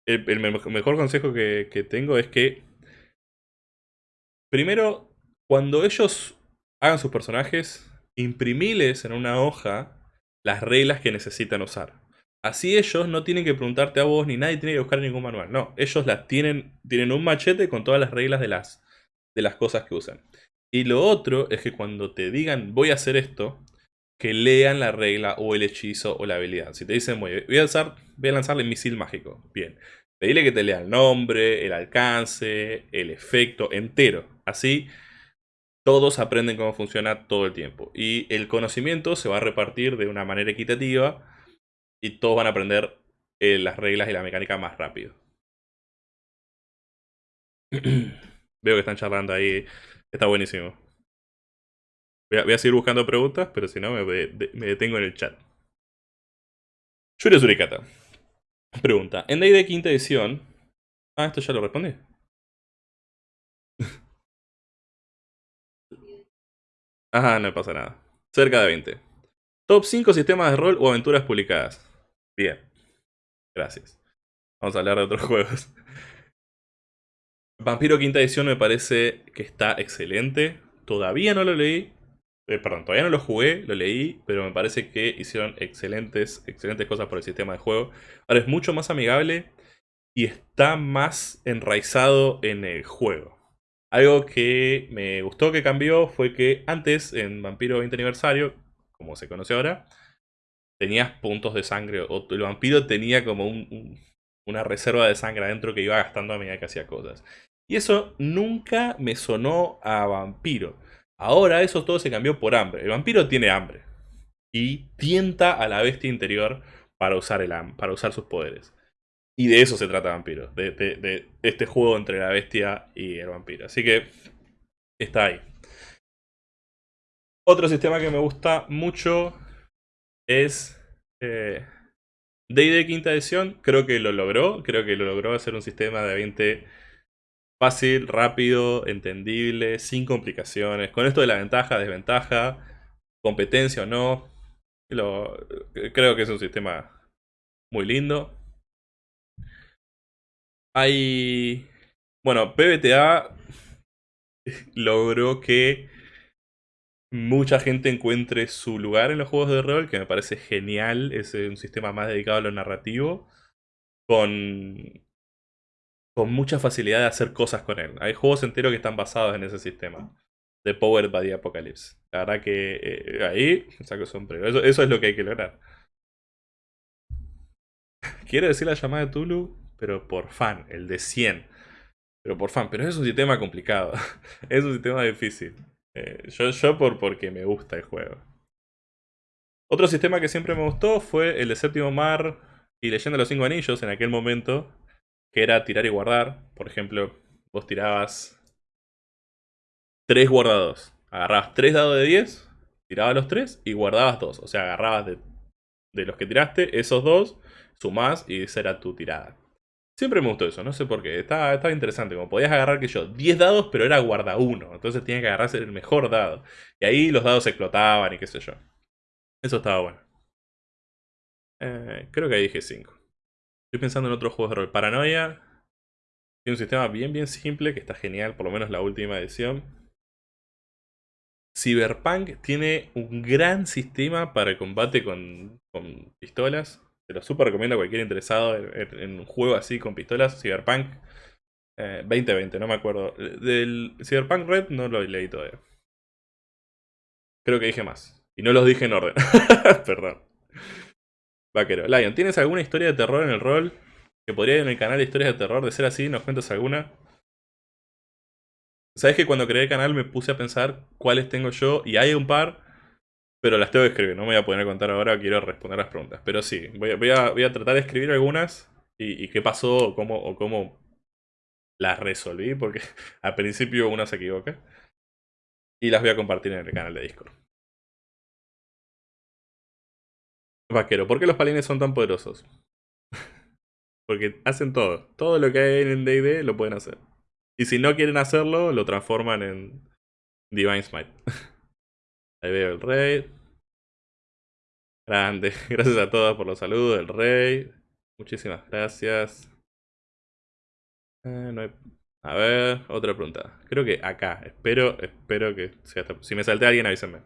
el, mejor consejo que, que tengo es que, primero, cuando ellos hagan sus personajes imprimiles en una hoja las reglas que necesitan usar. Así ellos no tienen que preguntarte a vos ni nadie tiene que buscar ningún manual. No, ellos las tienen, tienen un machete con todas las reglas de las, de las cosas que usan. Y lo otro es que cuando te digan voy a hacer esto, que lean la regla o el hechizo o la habilidad. Si te dicen voy a, lanzar, voy a lanzarle misil mágico, bien. Pedile que te lea el nombre, el alcance, el efecto entero. Así todos aprenden cómo funciona todo el tiempo. Y el conocimiento se va a repartir de una manera equitativa y todos van a aprender eh, las reglas y la mecánica más rápido. Veo que están charlando ahí. Está buenísimo. Voy a, seguir buscando preguntas, pero si no me, detengo en el chat. Yuri Surikata. Pregunta. En D&D quinta edición... Ah, esto ya lo respondí. Ajá, no pasa nada. Cerca de 20. Top 5 sistemas de rol o aventuras publicadas. Bien. Gracias. Vamos a hablar de otros juegos. Vampiro Quinta Edición me parece que está excelente. Todavía no lo leí. Eh, perdón, todavía no lo jugué, lo leí, pero me parece que hicieron excelentes, excelentes cosas por el sistema de juego. Ahora es mucho más amigable y está más enraizado en el juego. Algo que me gustó que cambió fue que antes, en Vampiro 20 aniversario, como se conoce ahora, tenías puntos de sangre, o el vampiro tenía como una reserva de sangre adentro que iba gastando a medida que hacía cosas. Y eso nunca me sonó a vampiro. Ahora eso todo se cambió por hambre. El vampiro tiene hambre. Y tienta a la bestia interior para usar, el, para usar sus poderes. Y de eso se trata Vampiro, de, este juego entre la bestia y el vampiro. Así que está ahí. Otro sistema que me gusta mucho es eh, D&D quinta edición. Creo que lo logró, creo que lo logró hacer un sistema de 20 fácil, rápido, entendible, sin complicaciones. Con esto de la ventaja, desventaja, competencia o no. Creo que es un sistema muy lindo. Hay... Bueno, PBTA logró que mucha gente encuentre su lugar en los juegos de rol, que me parece genial. Es un sistema más dedicado a lo narrativo, con, con mucha facilidad de hacer cosas con él. Hay juegos enteros que están basados en ese sistema. De Power by the Apocalypse. La verdad que eh, ahí saco sombrero. Eso, eso es lo que hay que lograr. Quiero decir la llamada de Tulu pero por fan, el de 100. Pero por fan, pero es un sistema complicado. es un sistema difícil. Eh, yo yo por, porque me gusta el juego. Otro sistema que siempre me gustó fue el de Séptimo Mar y Leyenda de los Cinco Anillos en aquel momento, que era tirar y guardar. Por ejemplo, vos tirabas tres guardados. Agarrabas tres dados de 10, tirabas los tres y guardabas dos. O sea, agarrabas de, de los que tiraste esos dos, sumás y esa era tu tirada. Siempre me gustó eso, no sé por qué. Estaba, estaba interesante. Como podías agarrar que yo 10 dados, pero era guarda uno. Entonces tenía que agarrarse el mejor dado. Y ahí los dados explotaban y qué sé yo. Eso estaba bueno. Eh, creo que ahí dije 5. Estoy pensando en otros juegos de rol. Paranoia. Tiene un sistema bien, bien simple que está genial, por lo menos la última edición. Cyberpunk tiene un gran sistema para el combate con, pistolas. Te lo super recomiendo a cualquier interesado en, un juego así con pistolas. Cyberpunk 2020, eh, no me acuerdo. Del Cyberpunk Red no lo leí todavía. Creo que dije más. Y no los dije en orden. Perdón. Lion, ¿tienes alguna historia de terror en el rol? Que podría ir en el canal de historias de terror. De ser así, ¿nos cuentas alguna? Sabes que cuando creé el canal me puse a pensar cuáles tengo yo. Y hay un par pero las tengo que escribir, no me voy a poner a contar ahora, quiero responder las preguntas. Pero sí, voy a, voy a, tratar de escribir algunas y, qué pasó o cómo, o cómo las resolví, porque al principio una se equivoca. Y las voy a compartir en el canal de Discord. Vaquero, ¿por qué los palines son tan poderosos? porque hacen todo. Todo lo que hay en D&D lo pueden hacer. Y si no quieren hacerlo, lo transforman en Divine Smite. Ahí veo el rey. Grande. Gracias a todos por los saludos, el rey. Muchísimas gracias. Eh, a ver, otra pregunta. Creo que acá. Espero, espero que sea Si me salté alguien, avísenme.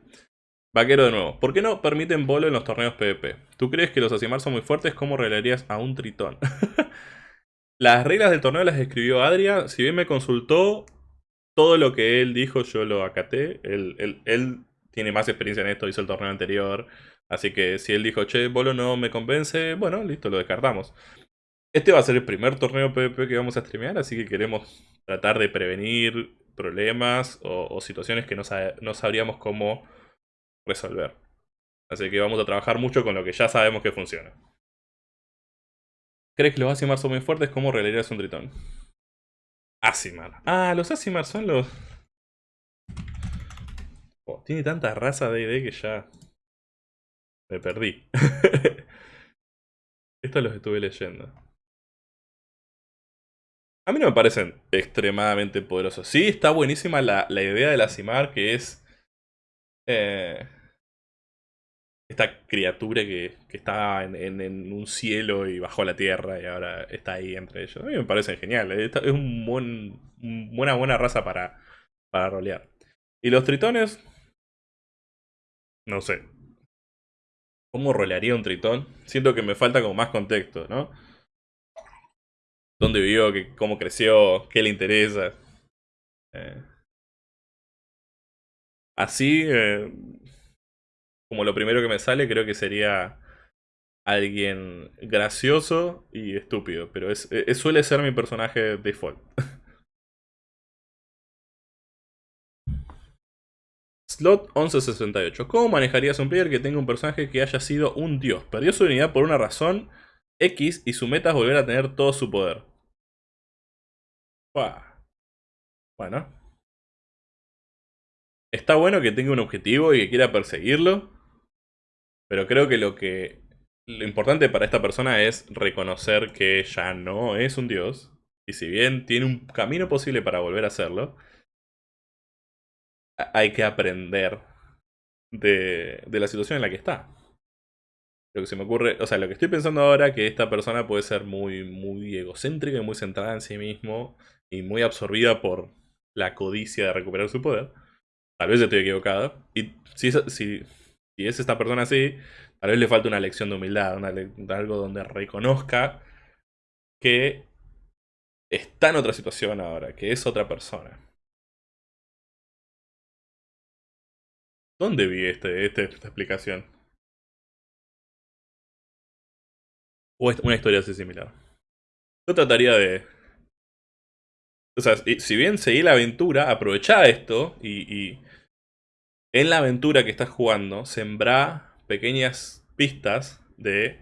Vaquero de nuevo. ¿Por qué no permiten bolo en los torneos PvP? ¿Tú crees que los Asimar son muy fuertes? ¿Cómo reglarías a un tritón? las reglas del torneo las escribió Adria. Si bien me consultó, todo lo que él dijo yo lo acaté. Él, tiene más experiencia en esto, hizo el torneo anterior. Así que si él dijo, che, bolo no me convence, bueno, listo, lo descartamos. Este va a ser el primer torneo PvP que vamos a streamear, así que queremos tratar de prevenir problemas o, situaciones que no sabríamos cómo resolver. Así que vamos a trabajar mucho con lo que ya sabemos que funciona. ¿Crees que los Asimar son muy fuertes? ¿Cómo relearías un tritón? Asimar. Ah, los Asimar son los... Oh, tiene tanta raza de ID que ya... Me perdí. Estos los estuve leyendo. A mí no me parecen extremadamente poderosos. Sí, está buenísima la, la idea del Asimar, que es eh, esta criatura que, que estaba en, un cielo y bajó a la tierra y ahora está ahí entre ellos. A mí me parece genial. Eh, es un buen, una buena raza para, para rolear. Y los tritones... No sé. ¿Cómo rolearía un tritón? Siento que me falta como más contexto, ¿no? ¿Dónde vivió? ¿Cómo creció? ¿Qué le interesa? Eh, Así, eh, como lo primero que me sale, creo que sería alguien gracioso y estúpido. Pero es, e, suele ser mi personaje default. Slot 1168. ¿Cómo manejarías un player que tenga un personaje que haya sido un dios? Perdió su unidad por una razón X y su meta es volver a tener todo su poder. Bueno. Está bueno que tenga un objetivo y que quiera perseguirlo. Pero creo que lo que. Lo importante para esta persona es reconocer que ya no es un dios. Y si bien tiene un camino posible para volver a hacerlo. Hay que aprender de, de la situación en la que está. Lo que se me ocurre, o sea, lo que estoy pensando ahora que esta persona puede ser muy, muy egocéntrica y muy centrada en sí mismo y muy absorbida por la codicia de recuperar su poder. Tal vez estoy equivocado. Y si, si, si es esta persona así, tal vez le falta una lección de humildad, algo donde reconozca que está en otra situación ahora, que es otra persona. ¿Dónde vi este, este, esta explicación? O una historia así similar. Yo trataría de... O sea, si bien seguí la aventura, aprovechá esto y en la aventura que estás jugando, sembra pequeñas pistas de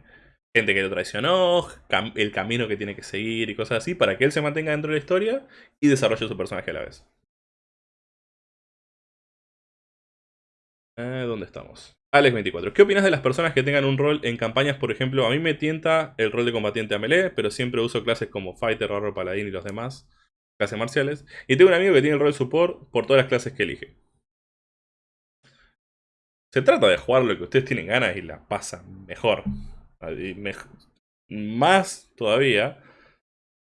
gente que lo traicionó, el camino que tiene que seguir y cosas así, para que él se mantenga dentro de la historia y desarrolle su personaje a la vez. Eh, ¿Dónde estamos? Alex24. ¿Qué opinas de las personas que tengan un rol en campañas? Por ejemplo, a mí me tienta el rol de combatiente a melee, pero siempre uso clases como Fighter, Barro, Paladín y los demás, clases marciales. Y tengo un amigo que tiene el rol de support por todas las clases que elige. Se trata de jugar lo que ustedes tienen ganas y la pasan mejor. Más todavía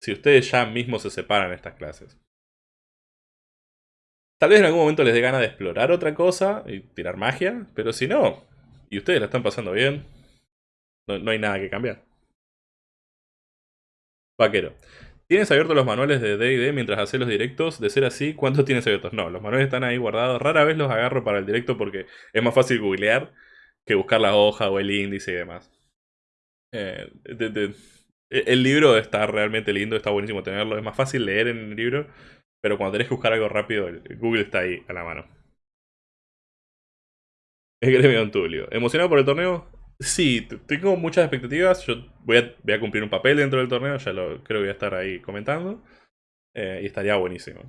si ustedes ya mismos se separan estas clases. Tal vez en algún momento les dé ganas de explorar otra cosa y tirar magia, pero si no, y ustedes la están pasando bien, no, no hay nada que cambiar. Vaquero. ¿Tienes abiertos los manuales de D&D mientras haces los directos? De ser así, ¿cuántos tienes abiertos? No, los manuales están ahí guardados. Rara vez los agarro para el directo porque es más fácil googlear que buscar la hoja o el índice y demás. Eh, e, el libro está realmente lindo, está buenísimo tenerlo. Es más fácil leer en el libro, pero cuando tenés que buscar algo rápido, Google está ahí a la mano. Es gremio Don Tulio. ¿Emocionado por el torneo? Sí, tengo muchas expectativas. Yo voy a, cumplir un papel dentro del torneo, ya lo creo que voy a estar ahí comentando. Eh, y estaría buenísimo.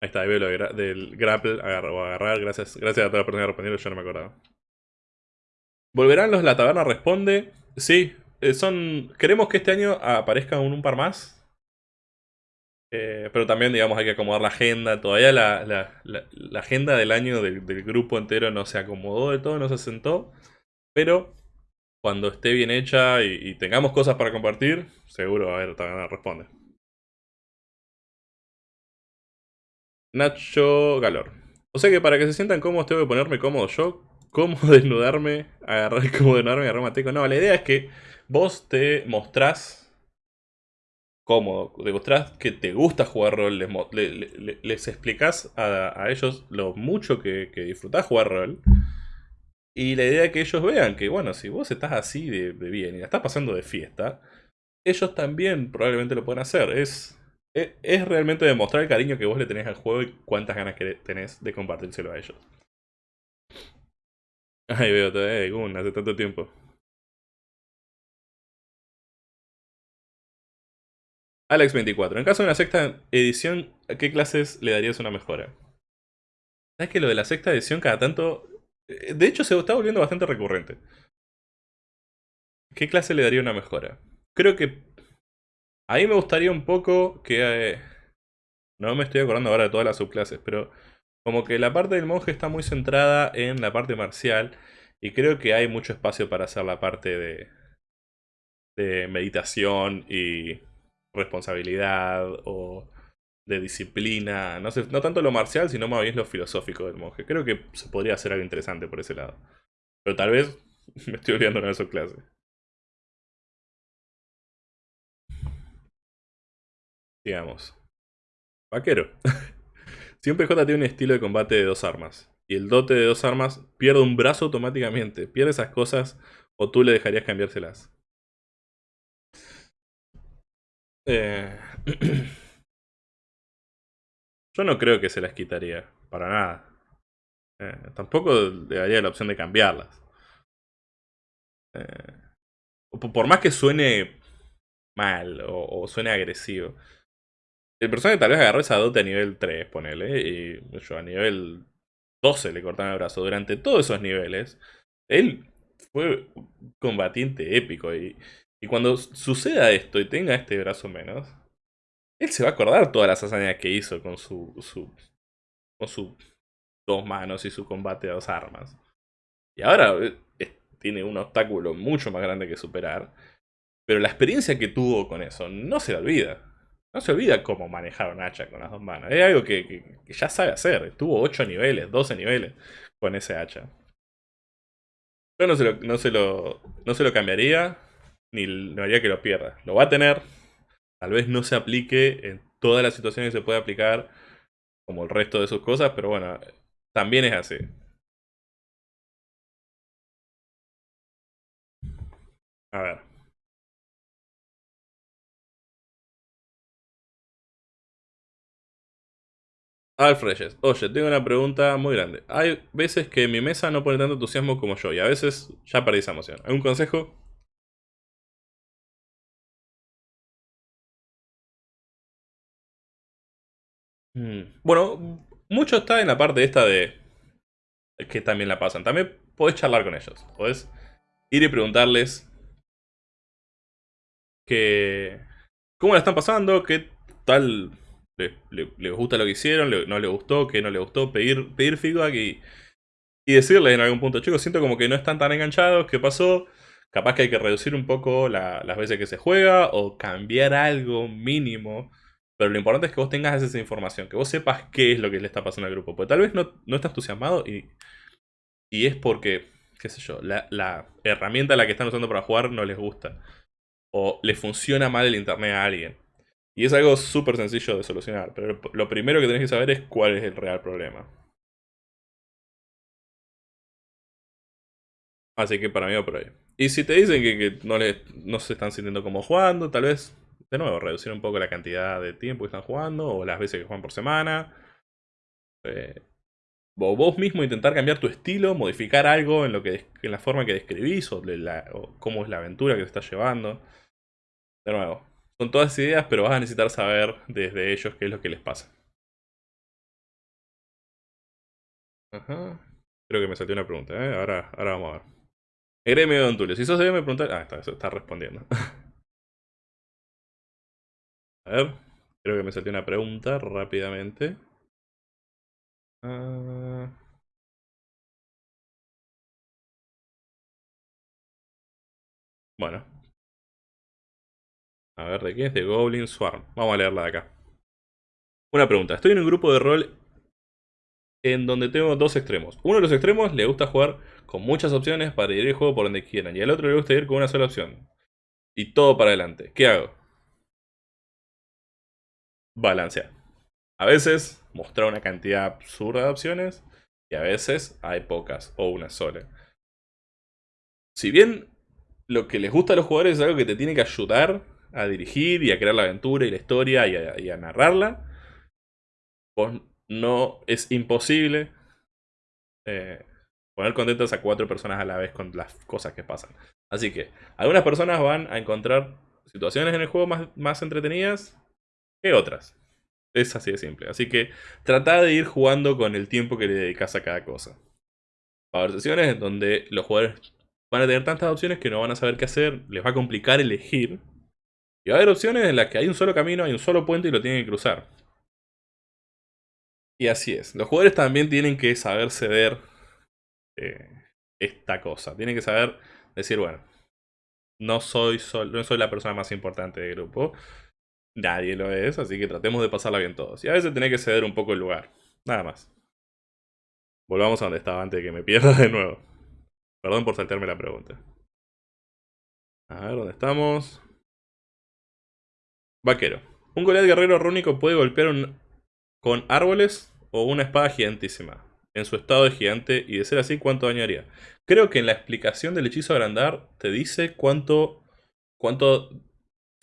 Ahí está, ahí veo lo del grapple agarrar, o agarrar. Gracias, gracias a toda la persona que respondió, yo no me acordaba. ¿Volverán los La Taberna Responde? Sí, eh, son. Queremos que este año aparezca un par más. Eh, pero también, digamos, hay que acomodar la agenda. Todavía la, agenda del año del, grupo entero no se acomodó de todo, no se sentó. Pero cuando esté bien hecha y, tengamos cosas para compartir, seguro, a ver, también responde. Nacho Galor. O sea que para que se sientan cómodos tengo que ponerme cómodo yo. ¿Cómo desnudarme? Agarrar, ¿Cómo desnudarme? Agarrar. No, la idea es que vos te mostrás cómodo, demostrás que te gusta jugar rol, les, les, explicás a, ellos lo mucho que, que, disfrutás jugar rol. Y la idea es que ellos vean que, bueno, si vos estás así de, bien y la estás pasando de fiesta, ellos también probablemente lo pueden hacer. Es, es, realmente demostrar el cariño que vos le tenés al juego y cuántas ganas que tenés de compartírselo a ellos. Ay, veo, eh, hace tanto tiempo. Alex24. En caso de una sexta edición, ¿a qué clases le darías una mejora? ¿Sabes que lo de la sexta edición cada tanto... Eh, de hecho, se está volviendo bastante recurrente. ¿Qué clase le daría una mejora? Creo que... A mí me gustaría un poco que... Eh, no me estoy acordando ahora de todas las subclases, pero... Como que la parte del monje está muy centrada en la parte marcial. Y creo que hay mucho espacio para hacer la parte de... De meditación y responsabilidad o de disciplina, no, sé, no tanto lo marcial, sino más bien lo filosófico del monje. Creo que se podría hacer algo interesante por ese lado. Pero tal vez me estoy olvidando de su clase. Digamos. Vaquero. Siempre J tiene un estilo de combate de dos armas. Y el dote de dos armas pierde un brazo automáticamente. Pierde esas cosas o tú le dejarías cambiárselas. Eh, yo no creo que se las quitaría, para nada. Eh, tampoco le daría la opción de cambiarlas. Eh, por más que suene mal o, suene agresivo. El personaje tal vez agarró esa dote a nivel 3, ponele, y yo a nivel 12 le cortaron el brazo. Durante todos esos niveles, él fue un combatiente épico y y cuando suceda esto y tenga este brazo menos, él se va a acordar todas las hazañas que hizo con su, su con sus dos manos y su combate a dos armas. Y ahora eh, tiene un obstáculo mucho más grande que superar. Pero la experiencia que tuvo con eso no se la olvida. No se olvida cómo manejar un hacha con las dos manos. Es algo que, ya sabe hacer. Tuvo 8 niveles, 12 niveles con ese hacha. Yo no no se lo, no se lo cambiaría ni no haría que lo pierda. Lo va a tener, tal vez no se aplique en todas las situaciones que se puede aplicar, como el resto de sus cosas, pero bueno, también es así. A ver. Alfreyes, oye, tengo una pregunta muy grande. Hay veces que mi mesa no pone tanto entusiasmo como yo y a veces ya perdí esa emoción. ¿Algún consejo? Bueno, mucho está en la parte esta de que también la pasan. También podés charlar con ellos. Podés ir y preguntarles que cómo la están pasando, qué tal les, gusta lo que hicieron, no les gustó, qué no les gustó, pedir, pedir feedback y, y decirles en algún punto, chicos, siento como que no están tan enganchados, ¿qué pasó? Capaz que hay que reducir un poco las veces que se juega o cambiar algo mínimo pero lo importante es que vos tengas esa información, que vos sepas qué es lo que le está pasando al grupo. Porque tal vez no, no está entusiasmado y, y es porque, qué sé yo, la, la, herramienta a la que están usando para jugar no les gusta. O le funciona mal el internet a alguien. Y es algo súper sencillo de solucionar. Pero lo primero que tenés que saber es cuál es el real problema. Así que para mí va por ahí. Y si te dicen que, que no, les, no se están sintiendo como jugando, tal vez de nuevo, reducir un poco la cantidad de tiempo que están jugando o las veces que juegan por semana. Eh, vos mismo intentar cambiar tu estilo, modificar algo en, lo que, en la forma que describís o, cómo es la aventura que te estás llevando. De nuevo, son todas ideas, pero vas a necesitar saber desde ellos qué es lo que les pasa. Creo que me salió una pregunta, ¿eh? Ahora, ahora vamos a ver. Gremio Don Tulio. Si sos de me preguntar. Ah, está, está respondiendo. A ver, creo que me salió una pregunta rápidamente. Ah. Bueno. A ver, ¿de qué es? De Goblin Swarm. Vamos a leerla de acá. Una pregunta. Estoy en un grupo de rol en donde tengo dos extremos. Uno de los extremos le gusta jugar con muchas opciones para ir el juego por donde quieran. Y al otro le gusta ir con una sola opción. Y todo para adelante. ¿Qué hago? Balancear. A veces mostrar una cantidad absurda de opciones. Y a veces hay pocas o una sola. Si bien lo que les gusta a los jugadores es algo que te tiene que ayudar a dirigir y a crear la aventura y la historia y a, narrarla, pues no es imposible eh, poner contentas a cuatro personas a la vez con las cosas que pasan. Así que algunas personas van a encontrar situaciones en el juego más, más entretenidas que otras. Es así de simple. Así que trata de ir jugando con el tiempo que le dedicas a cada cosa. Va a haber sesiones en donde los jugadores van a tener tantas opciones que no van a saber qué hacer, les va a complicar elegir. Y va a haber opciones en las que hay un solo camino, hay un solo puente y lo tienen que cruzar. Y así es. Los jugadores también tienen que saber ceder eh, esta cosa. Tienen que saber decir, bueno, no soy, no soy la persona más importante del grupo. Nadie lo es, así que tratemos de pasarla bien todos. Y a veces tenés que ceder un poco el lugar. Nada más. Volvamos a donde estaba antes de que me pierda de nuevo. Perdón por saltarme la pregunta. A ver, ¿dónde estamos? Vaquero. Un Goliath guerrero rúnico puede golpear con árboles o una espada gigantísima. En su estado de gigante y de ser así, ¿cuánto dañaría? Creo que en la explicación del hechizo agrandar te dice cuánto, cuánto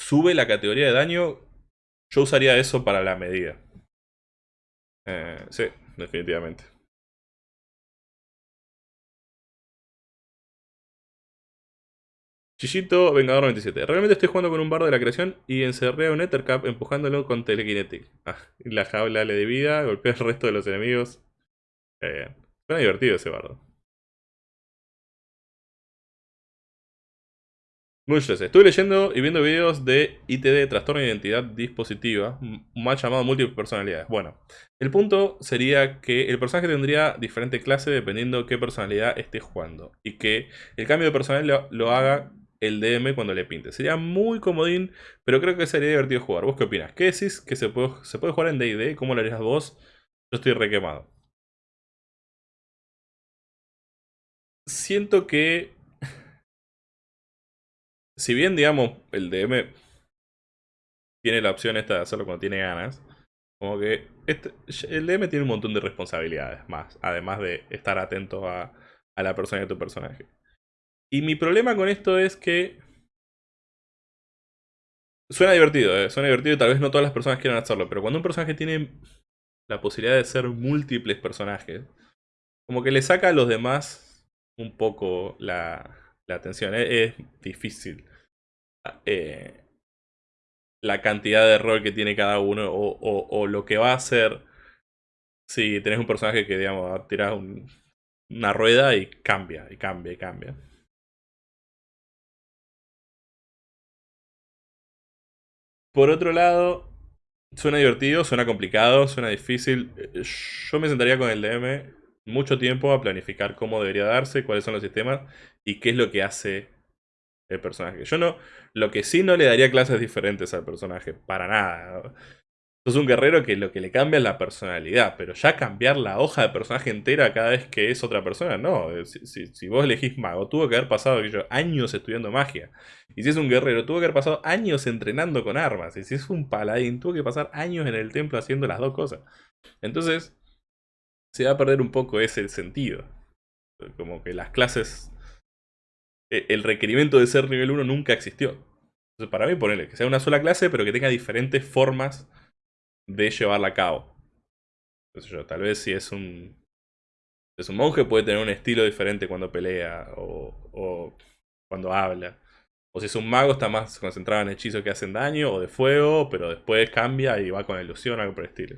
sube la categoría de daño. Yo usaría eso para la medida. Eh, sí, definitivamente. Chichito Vengador 97. Realmente estoy jugando con un bardo de la creación y encerré a un Ethercap empujándolo con Telekinetic. Ah, la jaula le de vida, golpea al resto de los enemigos. Eh, suena divertido ese bardo. Muchos. Estuve leyendo y viendo videos de ITD, trastorno de identidad dispositiva, más llamado múltiples personalidades. Bueno, el punto sería que el personaje tendría diferente clase dependiendo qué personalidad esté jugando. Y que el cambio de personalidad lo haga el DM cuando le pinte. Sería muy comodín, pero creo que sería divertido jugar. ¿Vos qué opinas? ¿Qué decís que se puede, se puede jugar en D&D? ¿Cómo lo harías vos? Yo estoy requemado. Siento que... Si bien, digamos, el DM tiene la opción esta de hacerlo cuando tiene ganas, como que este, el DM tiene un montón de responsabilidades más, además de estar atento a, a la persona de tu personaje. Y mi problema con esto es que... Suena divertido, ¿eh? suena divertido y tal vez no todas las personas quieran hacerlo, pero cuando un personaje tiene la posibilidad de ser múltiples personajes, como que le saca a los demás un poco la, atención. ¿eh? Es, difícil. Eh, la cantidad de rol que tiene cada uno o, lo que va a hacer si tenés un personaje que, digamos, tiras una rueda y cambia, y cambia, y cambia. Por otro lado, suena divertido, suena complicado, suena difícil. Yo me sentaría con el DM mucho tiempo a planificar cómo debería darse, cuáles son los sistemas y qué es lo que hace el personaje. Yo no, lo que sí no le daría clases diferentes al personaje, para nada. Sos un guerrero que lo que le cambia es la personalidad, pero ya cambiar la hoja de personaje entera cada vez que es otra persona, no. Si, vos elegís mago, tuvo que haber pasado años estudiando magia. Y si es un guerrero, tuvo que haber pasado años entrenando con armas. Y si es un paladín, tuvo que pasar años en el templo haciendo las dos cosas. Entonces, se va a perder un poco ese sentido. Como que las clases... E, el requerimiento de ser nivel 1 nunca existió. Entonces, para mí, ponerle que sea una sola clase, pero que tenga diferentes formas de llevarla a cabo. Yo, tal vez si es un, es un monje puede tener un estilo diferente cuando pelea o, o, cuando habla. O si es un mago está más concentrado en hechizos que hacen daño o de fuego, pero después cambia y va con ilusión o algo por el estilo.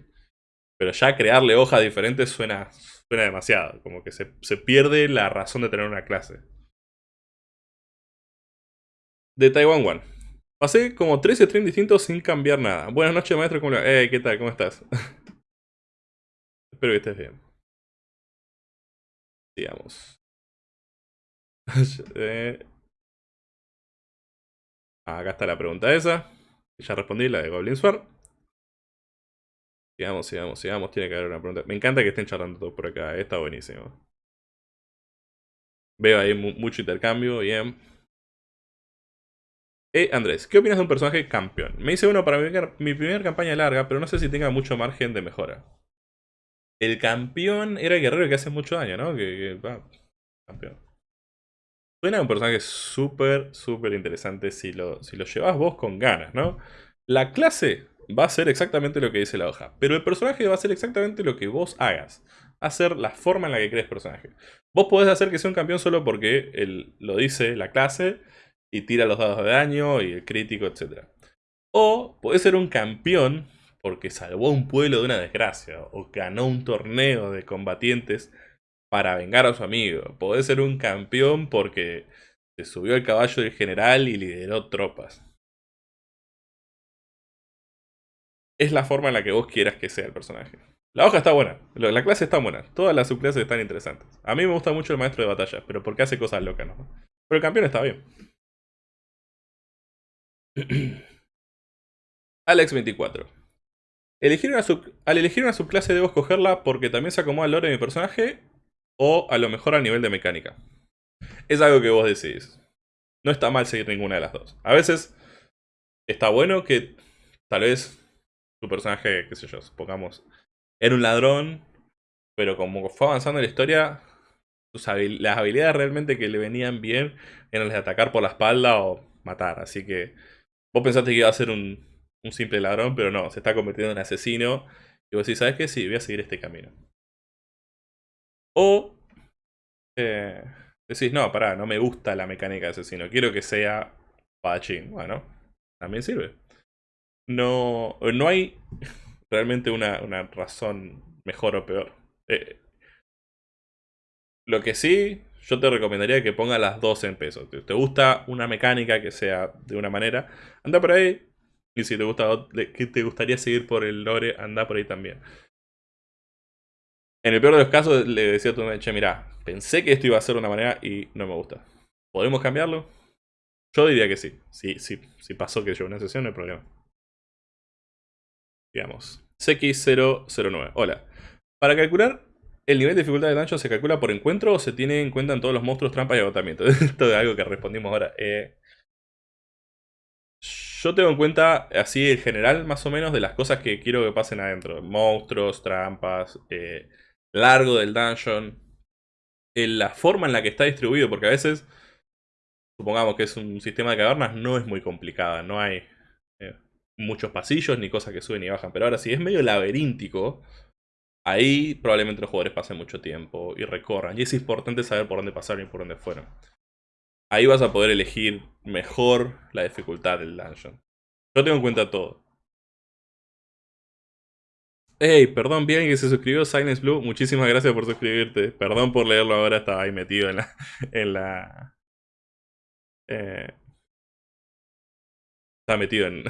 Pero ya crearle hojas diferentes suena, suena demasiado, como que se, se pierde la razón de tener una clase. De Taiwan One. Pasé como tres streams distintos sin cambiar nada. Buenas noches, maestro. ¿Cómo ¿qué tal? ¿Cómo estás? Espero que estés bien. Sigamos. Eh, acá está la pregunta esa. Ya respondí, la de Goblin Sword. Sigamos, sigamos, sigamos. Tiene que haber una pregunta. Me encanta que estén charlando todos por acá. eh, Está buenísimo. Veo ahí mu- mucho intercambio. Bien. Eh, Andrés, ¿qué opinas de un personaje campeón? Me dice uno para mi, mi primera campaña larga, pero no sé si tenga mucho margen de mejora. El campeón era el guerrero que hace mucho daño, ¿no? Que, que- campeón. Suena un personaje súper, súper interesante si lo, si lo llevas vos con ganas, ¿no? La clase va a ser exactamente lo que dice la hoja, pero el personaje va a ser exactamente lo que vos hagas. Hacer la forma en la que crees personaje. Vos podés hacer que sea un campeón solo porque él lo dice la clase y tira los dados de daño y el crítico, etc. O podés ser un campeón porque salvó a un pueblo de una desgracia o ganó un torneo de combatientes para vengar a su amigo. Podés ser un campeón porque se subió al caballo del general y lideró tropas. Es la forma en la que vos quieras que sea el personaje. La hoja está buena, la clase está buena, todas las subclases están interesantes. A mí me gusta mucho el maestro de batalla, pero porque hace cosas locas, ¿no? Pero el campeón está bien. Alex24. Elegir una sub- al elegir una subclase debo escogerla porque también se acomoda al lore de mi personaje o a lo mejor al nivel de mecánica. Es algo que vos decidís. No está mal seguir ninguna de las dos. A veces está bueno que tal vez tu personaje, qué sé yo, supongamos, era un ladrón, pero como fue avanzando en la historia, las habilidades realmente que le venían bien eran las de atacar por la espalda o matar. Así que vos pensaste que iba a ser un, simple ladrón, pero no, se está convirtiendo en asesino. Y vos decís, ¿sabes qué? Sí, voy a seguir este camino. O eh, decís, no, pará, no me gusta la mecánica de asesino, quiero que sea padachín. Bueno, también sirve. No, no hay realmente una, una razón mejor o peor. Eh, lo que sí, yo te recomendaría que pongas las dos en peso. Te, te gusta una mecánica que sea de una manera, anda por ahí. Y si te gusta te gustaría seguir por el lore, anda por ahí también. En el peor de los casos, le decía a tu che, mirá, pensé que esto iba a ser de una manera y no me gusta. ¿Podemos cambiarlo? Yo diría que sí. Sí, sí, sí pasó que yo una sesión, no hay problema. Digamos. CX009. Hola. Para calcular el nivel de dificultad de dungeon, ¿se calcula por encuentro o se tiene en cuenta en todos los monstruos, trampas y agotamiento? Esto es algo que respondimos ahora. Eh, yo tengo en cuenta así el general más o menos de las cosas que quiero que pasen adentro. Monstruos, trampas, eh, largo del dungeon. eh, la forma en la que está distribuido, porque a veces, supongamos que es un sistema de cavernas, no es muy complicada. No hay muchos pasillos ni cosas que suben y bajan. Pero ahora si es medio laberíntico, ahí probablemente los jugadores pasen mucho tiempo y recorran. Y es importante saber por dónde pasaron y por dónde fueron. Ahí vas a poder elegir mejor la dificultad del dungeon. Yo tengo en cuenta todo. Hey, perdón, bien que se suscribió Silence Blue. Muchísimas gracias por suscribirte. Perdón por leerlo ahora, estaba ahí metido en la. En la eh, estaba metido en.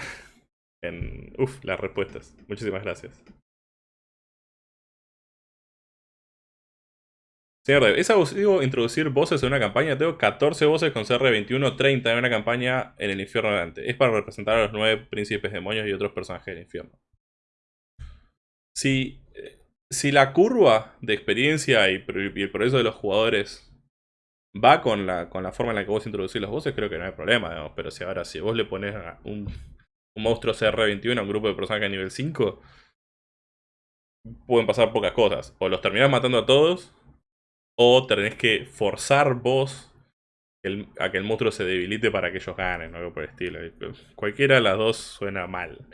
En. Uf, las respuestas. Muchísimas gracias. Señor Dev, ¿es abusivo introducir voces en una campaña? Tengo 14 voces con CR21, 30 en una campaña en el infierno de Dante. Es para representar a los nueve príncipes demonios y otros personajes del infierno. Si, eh, si la curva de experiencia y, el progreso de los jugadores va con la, con la forma en la que vos introducís las voces, creo que no hay problema. Pero si ahora si vos le pones un, un monstruo CR21 a un grupo de personajes nivel 5, pueden pasar pocas cosas. O los terminás matando a todos, o tenés que forzar vos a que el monstruo se debilite para que ellos ganen, o algo por el estilo. Cualquiera de las dos suena mal.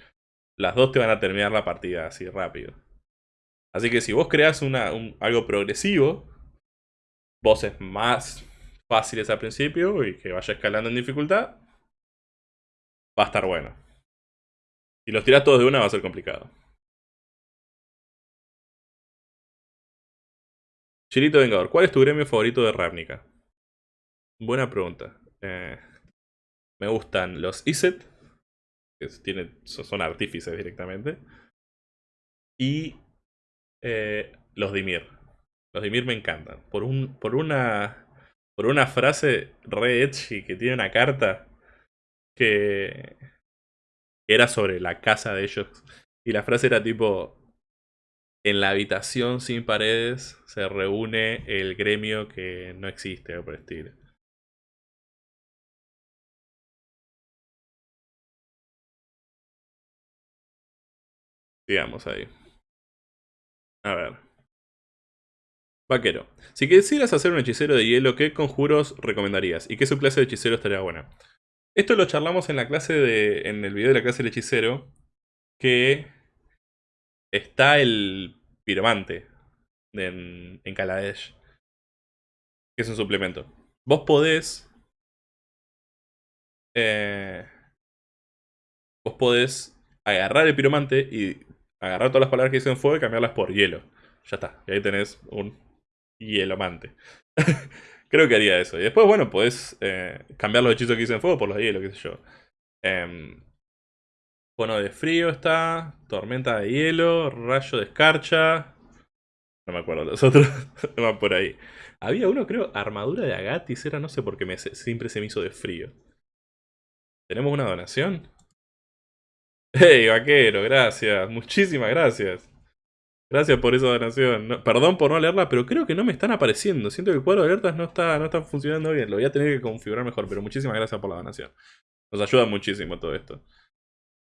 Las dos te van a terminar la partida así rápido. Así que si vos creas una, un- algo progresivo, voces más fáciles al principio y que vaya escalando en dificultad, va a estar bueno. Si los tirás todos de una va a ser complicado. Chirito Vengador, ¿cuál es tu gremio favorito de Ravnica? Buena pregunta. Eh, me gustan los Iset, que son artífices directamente. Y eh, los Dimir. Los Dimir me encantan. Por, un, por, una, por una frase re edgy que tiene una carta que era sobre la casa de ellos. Y la frase era tipo, en la habitación sin paredes se reúne el gremio que no existe, o por estilo. Digamos ahí. A ver. Vaquero. Si quisieras hacer un hechicero de hielo, ¿qué conjuros recomendarías? ¿Y qué su clase de hechicero estaría buena? Esto lo charlamos en la clase de. en el video de la clase del hechicero. Que está el piromante en, en Kaladesh. Que es un suplemento. Vos podés. Eh, vos podés agarrar el piromante y agarrar todas las palabras que dicen fuego y cambiarlas por hielo. Ya está. Y ahí tenés un hielomante. Creo que haría eso. Y después, bueno, podés eh, cambiar los hechizos que dicen fuego por los hielo, qué sé yo. Eh, de frío está. Tormenta de hielo. Rayo de escarcha. No me acuerdo los otros. Van por ahí. Había uno, creo, armadura de Agatis. Era, no sé por qué siempre se me hizo de frío. ¿Tenemos una donación? ¡Hey, vaquero! Gracias. Muchísimas gracias. Gracias por esa donación. perdón por no leerla, pero creo que no me están apareciendo. Siento que el cuadro de alertas no está, no está funcionando bien. Lo voy a tener que configurar mejor, pero muchísimas gracias por la donación. Nos ayuda muchísimo todo esto.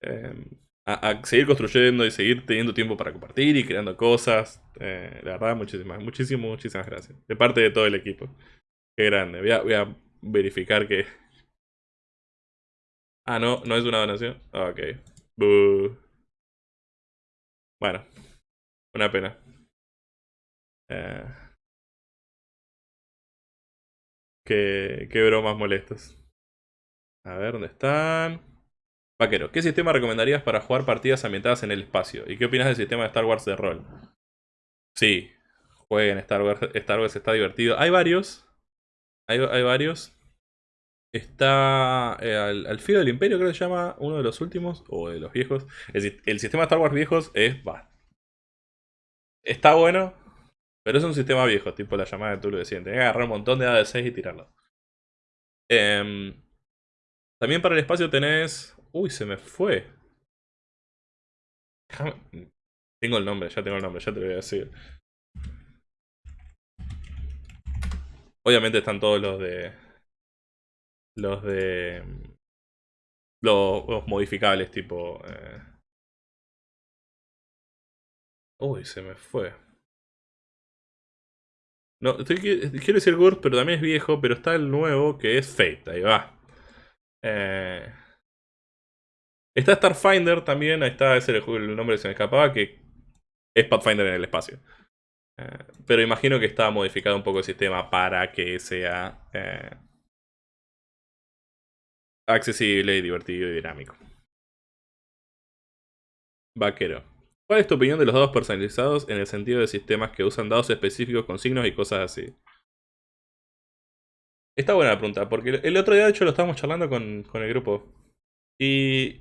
Em, a, seguir construyendo y seguir teniendo tiempo para compartir y creando cosas. Eh, la verdad, muchísimas, muchísimas, muchísimas gracias. De parte de todo el equipo. Qué grande. Voy a, verificar que... Ah, no, no es una donación. Ok. Bueno, una pena. Eh, qué, qué bromas molestas. A ver, ¿dónde están? Vaquero, ¿qué sistema recomendarías para jugar partidas ambientadas en el espacio? ¿Y qué opinas del sistema de Star Wars de rol? Sí, jueguen Star Wars, Star Wars está divertido. Hay varios. Hay, varios. Está eh, al, filo del imperio, creo que se llama, uno de los últimos, o de los viejos. El, el sistema de Star Wars viejos es... Va, está bueno, pero es un sistema viejo, tipo la llamada de Tulu decían. Tenés que agarrar un montón de AD6 y tirarlo. Em, también para el espacio tenés Uy, se me fue. Tengo el nombre, ya tengo el nombre, ya te lo voy a decir. Obviamente están todos los de... Los de... Los, modificables tipo... Eh. Uy, se me fue. No, quiero decir Gurt, pero también es viejo, pero está el nuevo que es Fate, ahí va. Eh... Está Starfinder también, ahí está, ese es el nombre que se me escapaba, que es Pathfinder en el espacio. Eh, pero imagino que está modificado un poco el sistema para que sea eh, accesible, divertido y dinámico. Vaquero. ¿Cuál es tu opinión de los dados personalizados en el sentido de sistemas que usan dados específicos con signos y cosas así? Está buena la pregunta, porque el otro día de hecho lo estábamos charlando con, con el grupo. Y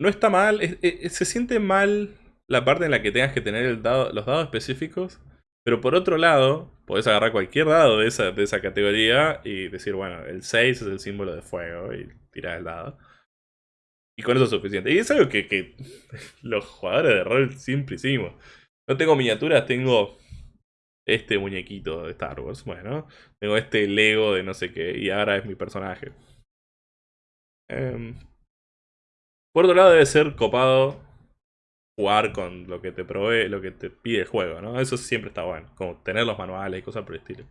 no está mal, se siente mal la parte en la que tengas que tener los dados específicos, pero por otro lado, podés agarrar cualquier dado de esa, de esa categoría y decir, bueno, el 6 es el símbolo de fuego y tirar el dado. Y con eso es suficiente. Y es algo que, que los jugadores de rol siempre hicimos. No tengo miniaturas, tengo este muñequito de Star Wars. Bueno, tengo este Lego de no sé qué y ahora es mi personaje. Eh, por otro lado debe ser copado jugar con lo que te provee, lo que te pide el juego, ¿no? Eso siempre está bueno, como tener los manuales y cosas por el estilo.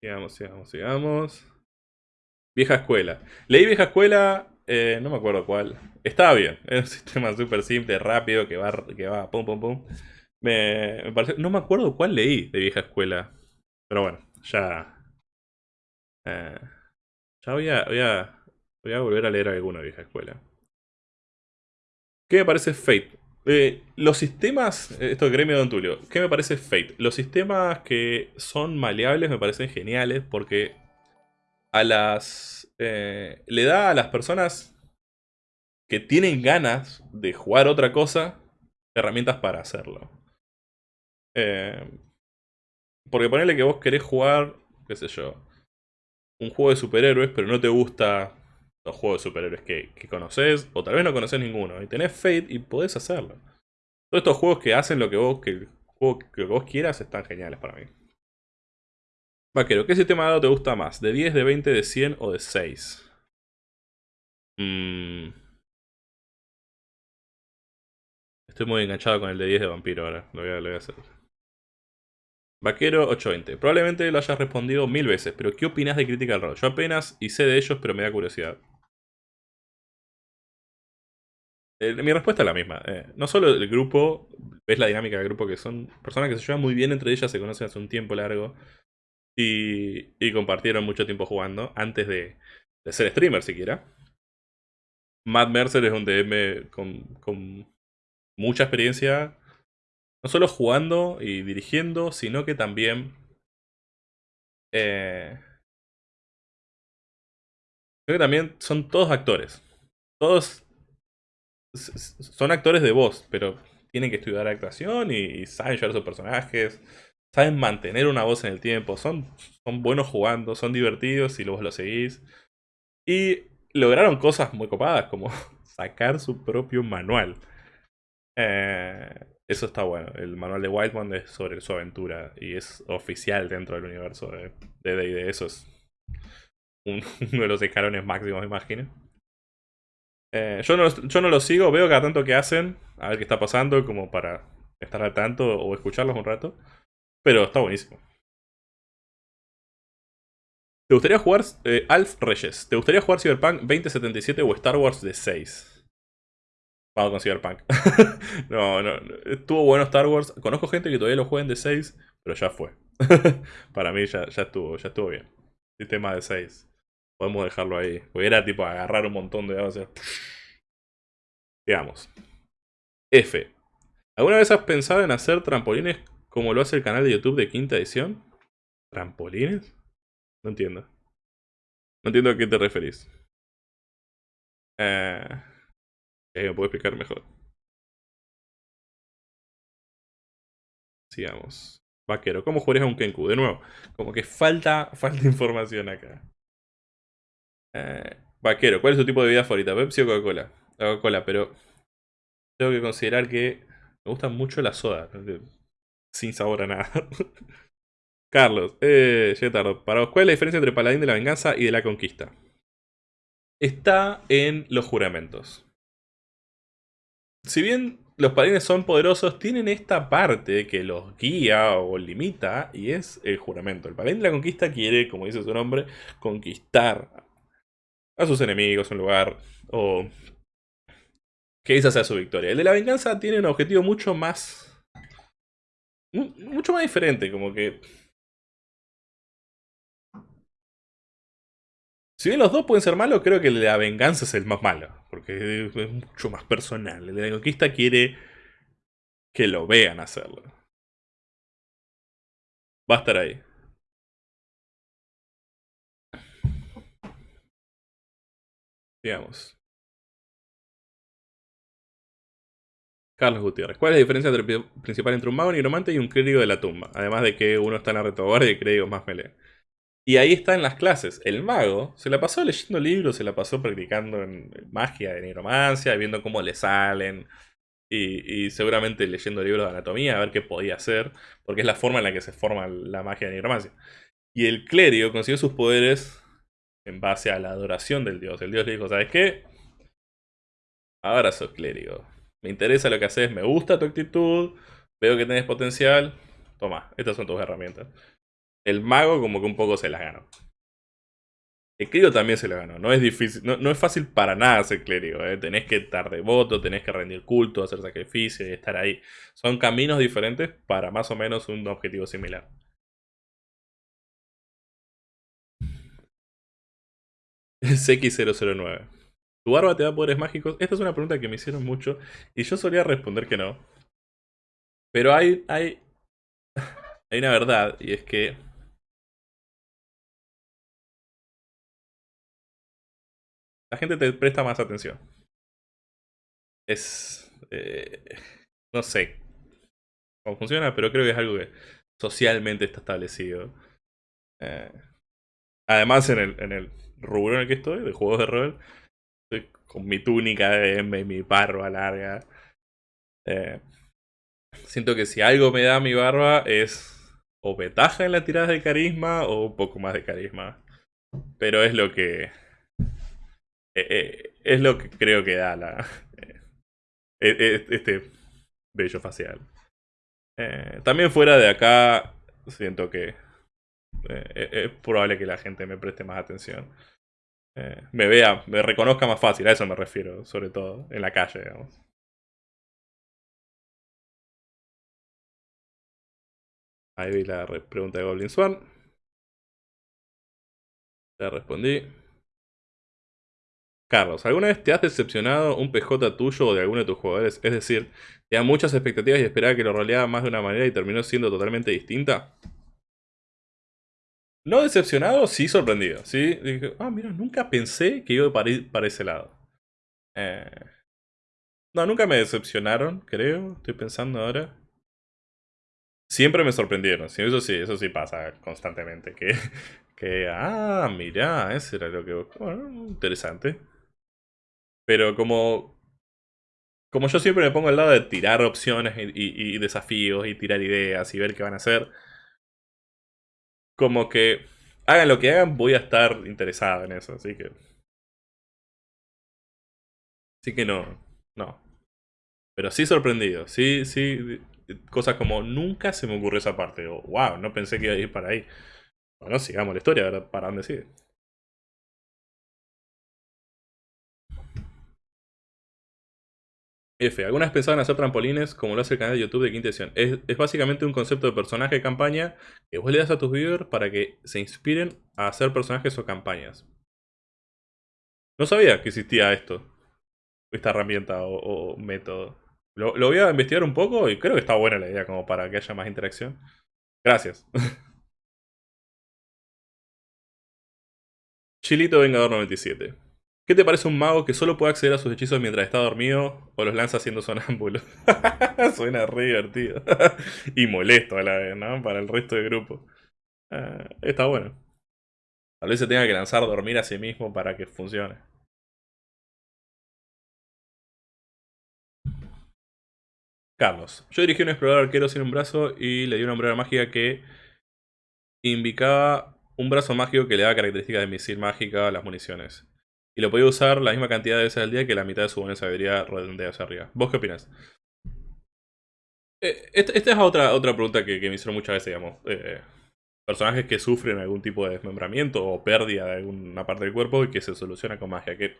Sigamos, sigamos, sigamos. Vieja escuela. Leí vieja escuela, eh, no me acuerdo cuál. Estaba bien, es un sistema súper simple, rápido, que va, que va pum pum pum. No me acuerdo cuál leí de vieja escuela. Pero bueno, ya... Eh, ya voy a, voy a Voy a volver a leer alguna vieja escuela. ¿Qué me parece Fate? Eh, los sistemas, esto de gremio de Don Tulio, ¿qué me parece Fate? Los sistemas que son maleables me parecen geniales porque a las eh, le da a las personas que tienen ganas de jugar otra cosa herramientas para hacerlo. porque ponerle que vos querés jugar, qué sé yo, un juego de superhéroes, pero no te gusta los juegos de superhéroes que, que conoces, o tal vez no conoces ninguno, y tenés Fate y podés hacerlo. Todos estos juegos que hacen lo que vos, que el juego que vos quieras están geniales para mí. Vaquero, ¿qué sistema de dado te gusta más? ¿De 10, de 20, de 100 o de 6? Mmm... Estoy muy enganchado con el de 10 de vampiro ahora. Lo voy a, hacer. Vaquero 820. Probablemente lo hayas respondido mil veces, pero ¿qué opinas de Critical Role? Yo apenas hice de ellos, pero me da curiosidad. Mi respuesta es la misma. Eh, no solo el grupo, ves la dinámica del grupo, que son personas que se llevan muy bien entre ellas, se conocen hace un tiempo largo. Y, y compartieron mucho tiempo jugando, antes de, de ser streamer siquiera. Matt Mercer es un DM con, con mucha experiencia, no solo jugando y dirigiendo, sino que también... Eh, creo que también son todos actores. Todos son actores de voz, pero tienen que estudiar actuación y, saben llevar sus personajes, saben mantener una voz en el tiempo, son, son buenos jugando, son divertidos y luego lo seguís. Y lograron cosas muy copadas, como sacar su propio manual. Eh, eso está bueno. El manual de Wildman es sobre su aventura y es oficial dentro del universo de D&D. Eso es uno de los escalones máximos, imagino. Eh, yo, no, yo no lo sigo, veo cada tanto que hacen, a ver qué está pasando, como para estar al tanto o escucharlos un rato. Pero está buenísimo. ¿Te gustaría jugar eh, Alf Reyes? ¿Te gustaría jugar Cyberpunk 2077 o Star Wars de 6? Vamos con Cyberpunk. no, no, estuvo bueno Star Wars. Conozco gente que todavía lo juega de 6, pero ya fue. Para mí ya, ya estuvo, ya estuvo bien. Sistema de 6. Podemos dejarlo ahí. Porque era tipo agarrar un montón de. Digamos. F. ¿Alguna vez has pensado en hacer trampolines como lo hace el canal de YouTube de quinta edición? ¿Trampolines? No entiendo. No entiendo a qué te referís. Eh... Eh, me puedo explicar mejor. Sigamos. Vaquero, ¿cómo jugarías a un Kenku? De nuevo, como que falta, falta información acá. Eh, vaquero, ¿cuál es tu tipo de bebida favorita? ¿Pepsi o Coca-Cola? Coca-Cola, pero tengo que considerar que me gusta mucho la soda. Sin sabor a nada. Carlos, eh, tarde. Para vos, ¿cuál es la diferencia entre Paladín de la Venganza y de la Conquista? Está en los juramentos si bien los paladines son poderosos, tienen esta parte que los guía o limita y es el juramento. El paladín de la conquista quiere, como dice su nombre, conquistar a sus enemigos un lugar o que esa sea su victoria. El de la venganza tiene un objetivo mucho más... mucho más diferente, como que Si bien los dos pueden ser malos, creo que la venganza es el más malo. Porque es mucho más personal. El de la conquista quiere que lo vean hacerlo. Va a estar ahí. Digamos. Carlos Gutiérrez. ¿Cuál es la diferencia principal entre un mago nigromante y un clérigo de la tumba? Además de que uno está en la retaguardia y el clérigo más melee. Y ahí está en las clases. El mago se la pasó leyendo libros, se la pasó practicando en magia, de nigromancia, viendo cómo le salen. Y, seguramente leyendo libros de anatomía a ver qué podía hacer. Porque es la forma en la que se forma la magia de nigromancia. Y el clérigo consiguió sus poderes en base a la adoración del dios. El dios le dijo, ¿sabes qué? Ahora sos clérigo. Me interesa lo que haces, me gusta tu actitud, veo que tenés potencial. Toma, estas son tus herramientas. El mago como que un poco se las ganó. El clérigo también se la ganó. No es difícil, no, es fácil para nada ser clérigo. ¿eh? Tenés que estar devoto, tenés que rendir culto, hacer sacrificio y estar ahí. Son caminos diferentes para más o menos un objetivo similar. CX009. ¿Tu barba te da poderes mágicos? Esta es una pregunta que me hicieron mucho y yo solía responder que no. Pero hay, hay, hay una verdad y es que la gente te presta más atención. Es... Eh, no sé cómo funciona, pero creo que es algo que socialmente está establecido. Eh, además, en el, en el rubro en el que estoy, de juegos de rol. Con mi túnica de M y mi barba larga. Eh, siento que si algo me da mi barba es o ventaja en la tirada de carisma o un poco más de carisma. Pero es lo que... Eh, eh, es lo que creo que da la... este bello facial. también fuera de acá, siento que es probable que la gente me preste más atención. Me vea, me reconozca más fácil, a eso me refiero, sobre todo, en la calle, digamos. Ahí vi la pregunta de Goblin Swan. Ya respondí. Carlos, ¿alguna vez te has decepcionado un PJ tuyo o de alguno de tus jugadores? Es decir, te muchas expectativas y esperaba que lo roleara más de una manera y terminó siendo totalmente distinta. No decepcionado, sí sorprendido. Sí, dije, ah, mira, nunca pensé que iba para, ese lado. Eh, no, nunca me decepcionaron, creo. Estoy pensando ahora. Siempre me sorprendieron. Eso sí, eso sí pasa constantemente. Que, que ah, mira, ese era lo que... Bueno, interesante. Pero como... Como yo siempre me pongo al lado de tirar opciones y, desafíos y tirar ideas y ver qué van a hacer. Como que hagan lo que hagan, voy a estar interesado en eso. Así que... Así que no, no. Pero sí sorprendido. Sí, sí, cosas como nunca se me ocurrió esa parte. O wow, no pensé que iba a ir para ahí. Bueno, sigamos la historia, ¿verdad? ¿Para dónde sigue? Algunas pensaban hacer trampolines como lo hace el canal de YouTube de Quinta Edición. Es, básicamente un concepto de personaje de campaña que vos le das a tus viewers para que se inspiren a hacer personajes o campañas. No sabía que existía esto. Esta herramienta o método. Lo, voy a investigar un poco y creo que está buena la idea como para que haya más interacción. Gracias. Chilito Vengador 97. ¿Qué te parece un mago que solo puede acceder a sus hechizos mientras está dormido o los lanza haciendo sonámbulo? Suena re divertido. y molesto a la vez, ¿no? Para el resto del grupo. Ah, está bueno. Tal vez se tenga que lanzar a dormir a sí mismo para que funcione. Carlos. Yo dirigí un explorador arquero sin un brazo y le di una hombrera mágica que indicaba un brazo mágico que le daba características de misil mágica a las municiones. Y lo podía usar la misma cantidad de veces al día que la mitad de su buena sabiduría redondea hacia arriba. ¿Vos qué opinas? Eh, esta, es otra, otra pregunta que, me hicieron muchas veces, digamos. Eh, personajes que sufren algún tipo de desmembramiento o pérdida de alguna parte del cuerpo y que se soluciona con magia, que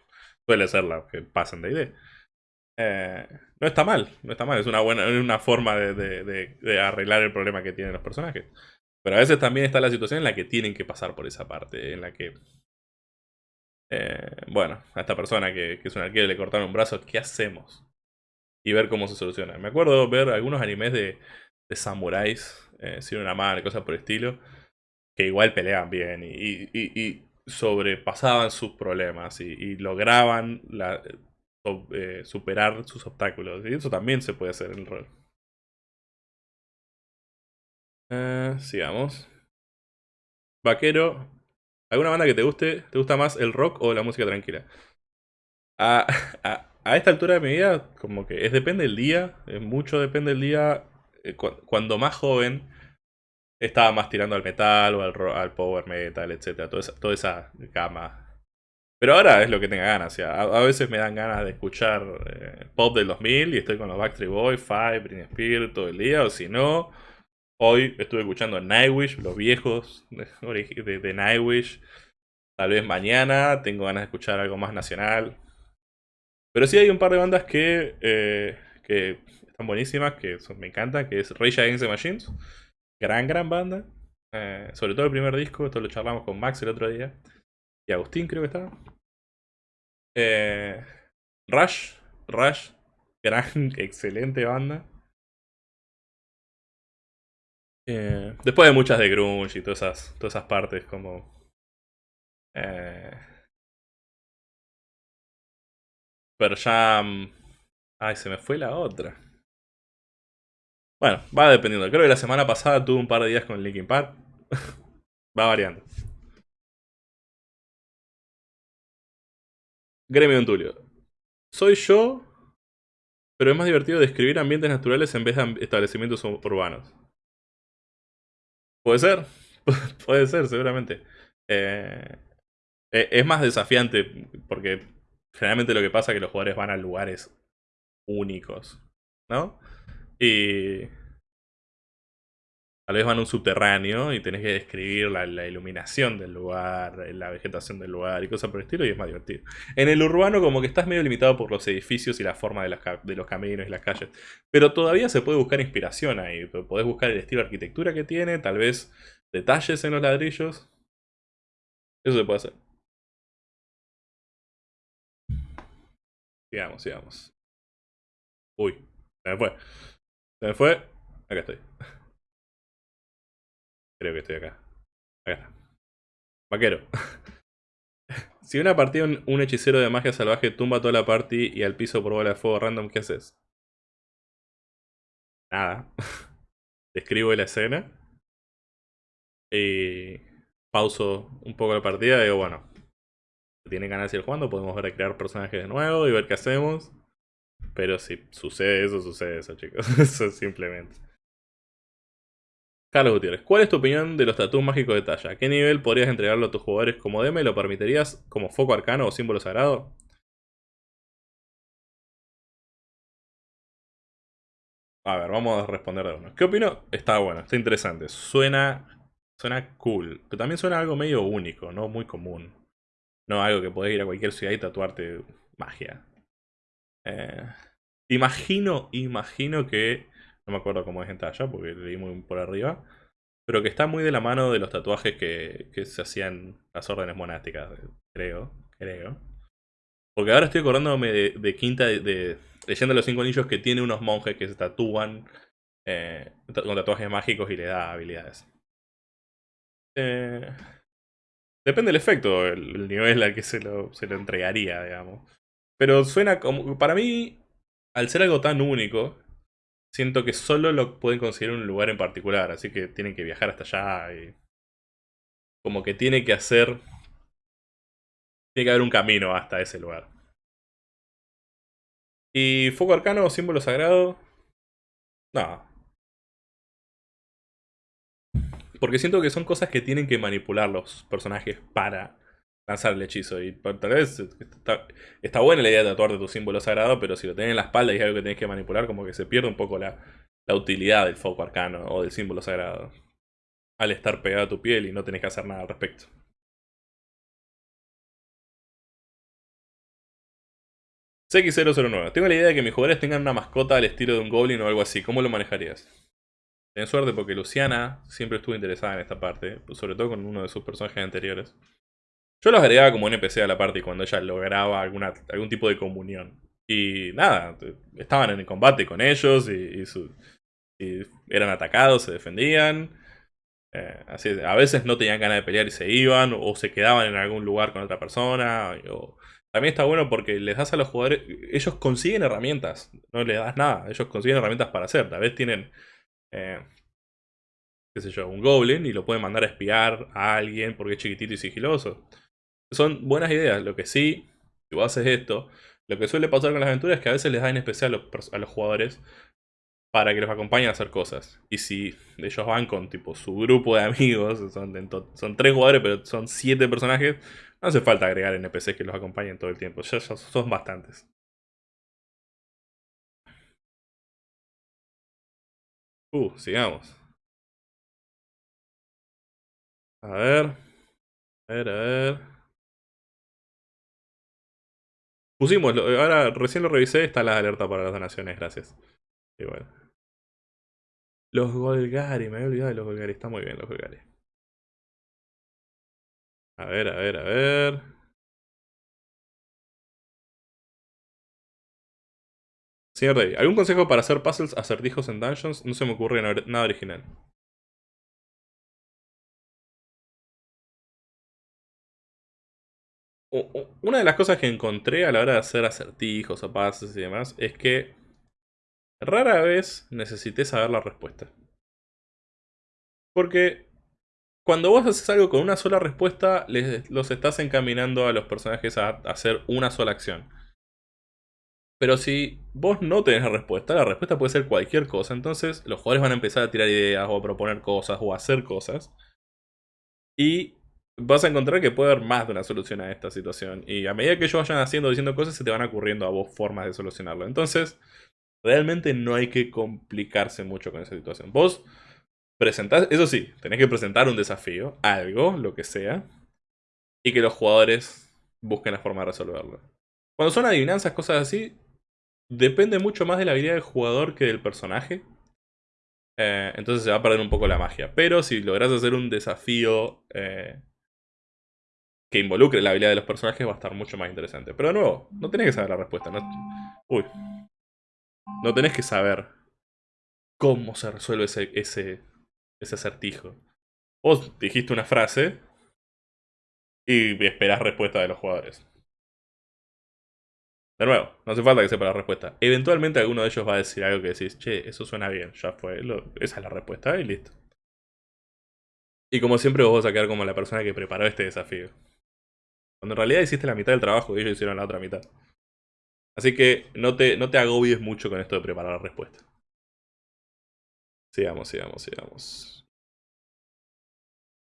suele ser la que pasan de idea. Eh, no está mal, no está mal, es una buena una forma de, arreglar el problema que tienen los personajes. Pero a veces también está la situación en la que tienen que pasar por esa parte, en la que... Eh, bueno, a esta persona que, es un arquero le cortaron un brazo, ¿qué hacemos? Y ver cómo se soluciona. Me acuerdo ver algunos animes de, samuráis, eh, sin una mano, cosas por el estilo, que igual peleaban bien y, sobrepasaban sus problemas y, lograban eh, superar sus obstáculos. Y eso también se puede hacer en el rol. Sigamos. Vaquero. ¿Alguna banda que te guste? ¿Te gusta más el rock o la música tranquila? A, esta altura de mi vida, como que es depende del día. Mucho depende del día. Eh, cuando más joven, estaba más tirando al metal o al, al power metal, etc. Toda esa, toda esa gama pero ahora es lo que tenga ganas. a, veces me dan ganas de escuchar eh, pop del 2000 y estoy con los Backstreet Boys, Five, Britney Spears todo el día. O si no, hoy estuve escuchando Nightwish, los viejos de, Nightwish. Tal vez mañana tengo ganas de escuchar algo más nacional. Pero sí hay un par de bandas que, eh, que están buenísimas, que me encantan, que es Rage Against the Machines. Gran, gran banda. Eh, sobre todo el primer disco, esto lo charlamos con Max el otro día. Y Agustín creo que estaba. Eh, Rush, Rush, gran, excelente banda. Eh, después de muchas de grunge y todas esas, todas esas partes como... Eh, Jam... Ay, se me fue la otra. Bueno, va dependiendo. Creo que la semana pasada tuve un par de días con Linkin Park. va variando. Gremio Tulio. Soy yo, pero es más divertido describir ambientes naturales en vez de establecimientos urbanos. Puede ser, puede ser, seguramente. Eh, e, es más desafiante porque generalmente lo que pasa es que los jugadores van a lugares únicos, ¿no? Y Tal vez van a un subterráneo y tenés que describir la, iluminación del lugar, la vegetación del lugar y cosas por el estilo y es más divertido. En el urbano como que estás medio limitado por los edificios y la forma de de los caminos y las calles. Pero todavía se puede buscar inspiración ahí. Podés buscar el estilo de arquitectura que tiene, tal vez detalles en los ladrillos. Eso se puede hacer. Sigamos, sigamos. Uy, se me fue. Se me fue. Acá estoy. Creo que estoy acá. Acá. Vaquero. si una partida un, hechicero de magia salvaje tumba toda la party y al piso por bola de fuego random, ¿qué haces? Nada. Describo la escena. Y pauso un poco la partida digo, bueno, si tienen ganas de ir jugando, podemos ver a crear personajes de nuevo y ver qué hacemos. Pero si sucede eso, sucede eso, chicos. eso simplemente. Carlos Gutiérrez, ¿cuál es tu opinión de los tatuos mágicos de talla? ¿A qué nivel podrías entregarlo a tus jugadores como DM? ¿Lo permitirías como foco arcano o símbolo sagrado? A ver, vamos a responder de uno. ¿Qué opino? Está bueno, está interesante. Suena, suena cool. Pero también suena algo medio único, no muy común. No algo que podés ir a cualquier ciudad y tatuarte magia. Eh, imagino, imagino que no me acuerdo cómo es en talla porque leí muy por arriba, pero que está muy de la mano de los tatuajes que, se hacían las órdenes monásticas, creo, creo. Porque ahora estoy acordándome de, Quinta, de, Leyendo los Cinco Anillos, que tiene unos monjes que se tatúan eh, con tatuajes mágicos y le da habilidades. Eh, depende del efecto, el, nivel al que se lo, se lo entregaría, digamos. Pero suena como... Para mí, al ser algo tan único, siento que solo lo pueden conseguir en un lugar en particular, así que tienen que viajar hasta allá y como que tiene que hacer tiene que haber un camino hasta ese lugar. ¿Y foco arcano símbolo sagrado? No. Porque siento que son cosas que tienen que manipular los personajes para lanzar el hechizo. Y tal vez está, buena la idea de tatuarte tu símbolo sagrado, pero si lo tenés en la espalda y es algo que tenés que manipular, como que se pierde un poco la, utilidad del foco arcano o del símbolo sagrado. Al estar pegado a tu piel y no tenés que hacer nada al respecto. CX009. Tengo la idea de que mis jugadores tengan una mascota al estilo de un goblin o algo así. ¿Cómo lo manejarías? Tenés suerte porque Luciana siempre estuvo interesada en esta parte, sobre todo con uno de sus personajes anteriores. Yo los agregaba como NPC a la parte cuando ella lograba alguna, algún tipo de comunión. Y nada, estaban en el combate con ellos y, eran atacados, se defendían. Eh, así, a veces no tenían ganas de pelear y se iban, o se quedaban en algún lugar con otra persona. también está bueno porque les das a los jugadores, ellos consiguen herramientas, no les das nada, ellos consiguen herramientas para hacer. Tal vez tienen, eh, qué sé yo, un goblin y lo pueden mandar a espiar a alguien porque es chiquitito y sigiloso son buenas ideas. Lo que sí, si vos haces esto, lo que suele pasar con las aventuras es que a veces les da en especial a los, jugadores para que los acompañen a hacer cosas. Y si ellos van con tipo su grupo de amigos, son, son tres jugadores pero son siete personajes, no hace falta agregar NPCs que los acompañen todo el tiempo, ya, ya son bastantes. Uh, sigamos. A ver. A ver, a ver. Pusimos, ahora recién lo revisé, está la alerta para las donaciones, gracias. Igual. Los Golgari, me había olvidado de los Golgari, está muy bien los Golgari. A ver, a ver, a ver. Señor Day, ¿algún consejo para hacer puzzles acertijos en dungeons? No se me ocurre nada original. Una de las cosas que encontré a la hora de hacer acertijos o pases y demás es que rara vez necesité saber la respuesta. Porque cuando vos haces algo con una sola respuesta, les, los estás encaminando a los personajes a, hacer una sola acción. Pero si vos no tenés la respuesta, la respuesta puede ser cualquier cosa. Entonces los jugadores van a empezar a tirar ideas o a proponer cosas o a hacer cosas. Y vas a encontrar que puede haber más de una solución a esta situación. Y a medida que ellos vayan haciendo, diciendo cosas, se te van ocurriendo a vos formas de solucionarlo. Entonces, realmente no hay que complicarse mucho con esa situación. Vos presentás, eso sí, tenés que presentar un desafío, algo, lo que sea, y que los jugadores busquen la forma de resolverlo. Cuando son adivinanzas, cosas así, depende mucho más de la habilidad del jugador que del personaje. Eh, entonces se va a perder un poco la magia. Pero si logras hacer un desafío eh, que involucre la habilidad de los personajes va a estar mucho más interesante. Pero de nuevo, no tenés que saber la respuesta. No, uy. No tenés que saber cómo se resuelve ese, ese, ese acertijo. Vos dijiste una frase y esperás respuesta de los jugadores. De nuevo, no hace falta que sepa la respuesta. Eventualmente alguno de ellos va a decir algo que decís, che, eso suena bien, ya fue, esa es la respuesta y listo. Y como siempre vos vas a quedar como la persona que preparó este desafío. Cuando en realidad hiciste la mitad del trabajo y ellos hicieron la otra mitad. Así que no te, no te agobies mucho con esto de preparar la respuesta. Sigamos, sigamos, sigamos.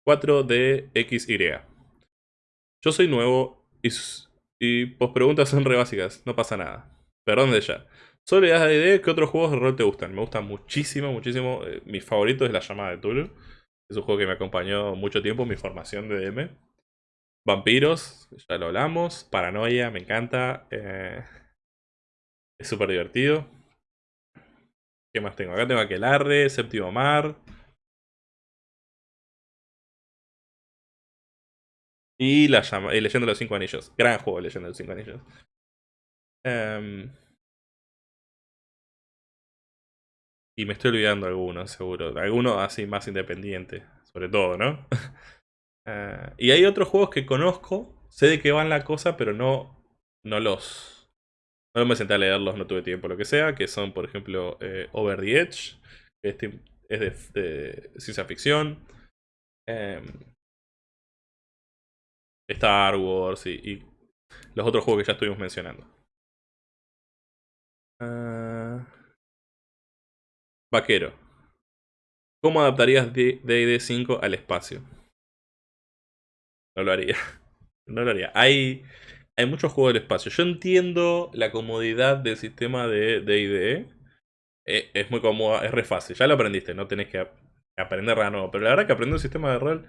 4 de XY. Yo soy nuevo y, y preguntas son re básicas, no pasa nada. Perdón de ya. Solo ideas de idea, ¿qué otros juegos de rol te gustan? Me gustan muchísimo, muchísimo. Eh, mi favorito es La Llamada de Tulu. Es un juego que me acompañó mucho tiempo, mi formación de DM. Vampiros, ya lo hablamos. Paranoia, me encanta. Eh, es súper divertido. ¿Qué más tengo? Acá tengo Aquelarre, Séptimo Mar. Y la llama, de los Cinco Anillos. Gran juego, Leyenda de los Cinco Anillos. Em, y me estoy olvidando algunos, seguro. Algunos así más independiente, sobre todo, ¿no? Eh, y hay otros juegos que conozco, sé de qué van la cosa, pero no, no los... No me senté a leerlos, no tuve tiempo, lo que sea, que son, por ejemplo, eh, Over the Edge, que este es de, ciencia ficción. Em, Star Wars y, los otros juegos que ya estuvimos mencionando. Ah, vaquero. ¿Cómo adaptarías D&D 5 al espacio? No lo haría. No lo haría. Hay, hay muchos juegos del espacio. Yo entiendo la comodidad del sistema de D&D. Eh, es muy cómodo, es re fácil. Ya lo aprendiste, no tenés que aprender nada nuevo. Pero la verdad que aprender un sistema de rol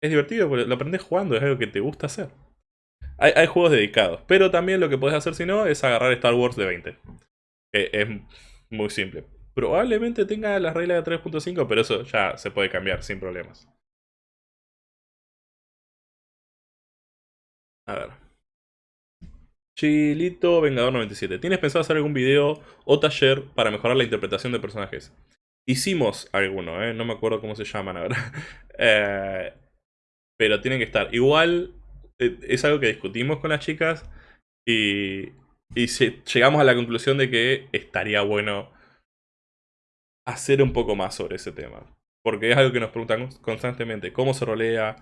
es divertido porque lo aprendes jugando, es algo que te gusta hacer. Hay, hay juegos dedicados. Pero también lo que puedes hacer si no es agarrar Star Wars de 20. Que es muy simple. Probablemente tenga las reglas de 3.5, pero eso ya se puede cambiar sin problemas. A ver. Chilito Vengador 97. ¿Tienes pensado hacer algún video o taller para mejorar la interpretación de personajes? Hicimos alguno, ¿eh? no me acuerdo cómo se llaman ahora. eh, pero tienen que estar. Igual eh, es algo que discutimos con las chicas y, y llegamos a la conclusión de que estaría bueno hacer un poco más sobre ese tema. Porque es algo que nos preguntan constantemente. ¿Cómo se rolea?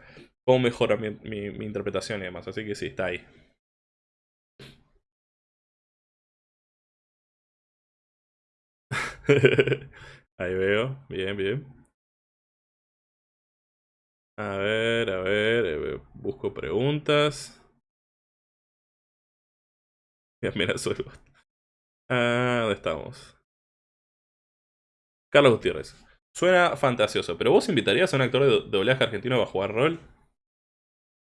Cómo mejora mi, interpretación y demás. Así que sí, está ahí. ahí veo, bien, bien. A ver, a ver, eh, busco preguntas. Mira, soy... Ah, ¿dónde estamos? Carlos Gutiérrez. Suena fantasioso, pero ¿vos invitarías a un actor de doblaje argentino a jugar rol?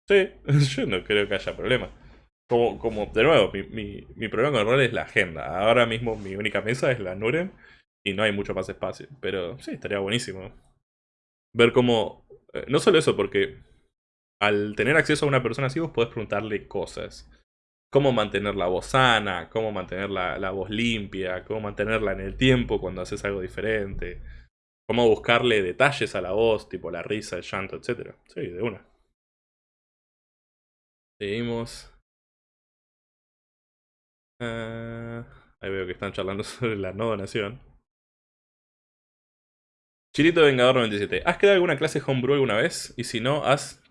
Sí, yo no creo que haya problema. Como, como de nuevo, mi, mi, problema con el rol es la agenda. Ahora mismo mi única mesa es la Nurem y no hay mucho más espacio. Pero sí, estaría buenísimo. Ver cómo... Eh, no solo eso, porque al tener acceso a una persona así vos podés preguntarle cosas. Cómo mantener la voz sana, cómo mantener la, la voz limpia, cómo mantenerla en el tiempo cuando haces algo diferente. Cómo buscarle detalles a la voz, tipo la risa, el llanto, etc. Sí, de una. Seguimos. Ah, ahí veo que están charlando sobre la no donación. Chilito Vengador 97. ¿Has creado alguna clase homebrew alguna vez? Y si no, ¿has,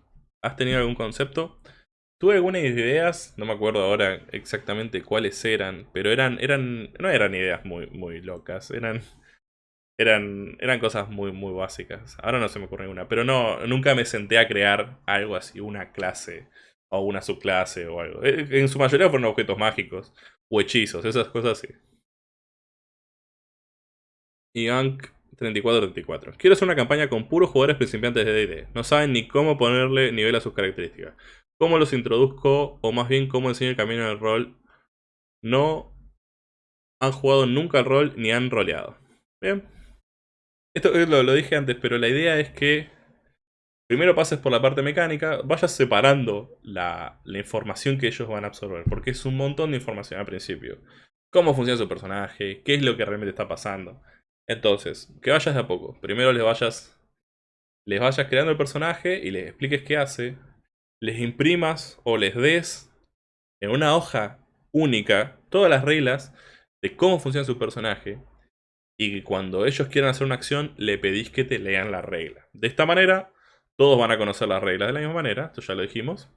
has tenido algún concepto? Tuve algunas ideas, no me acuerdo ahora exactamente cuáles eran, pero eran, eran, no eran ideas muy, muy locas, eran, eran, eran cosas muy, muy básicas. Ahora no se me ocurre ninguna, pero no, nunca me senté a crear algo así, una clase o una subclase o algo. Eh, en su mayoría fueron objetos mágicos o hechizos, esas cosas así. Y 3434. Quiero hacer una campaña con puros jugadores principiantes de D&D. No saben ni cómo ponerle nivel a sus características. ¿Cómo los introduzco? O más bien, ¿cómo enseño el camino del rol? No han jugado nunca el rol ni han roleado. Bien. Esto lo, lo dije antes, pero la idea es que primero pases por la parte mecánica, vayas separando la, información que ellos van a absorber, porque es un montón de información al principio. Cómo funciona su personaje, qué es lo que realmente está pasando. Entonces, que vayas de a poco. Primero les vayas, les vayas creando el personaje y les expliques qué hace. Les imprimas o les des en una hoja única todas las reglas de cómo funciona su personaje. Y cuando ellos quieran hacer una acción, le pedís que te lean la regla. De esta manera, todos van a conocer las reglas de la misma manera, esto ya lo dijimos.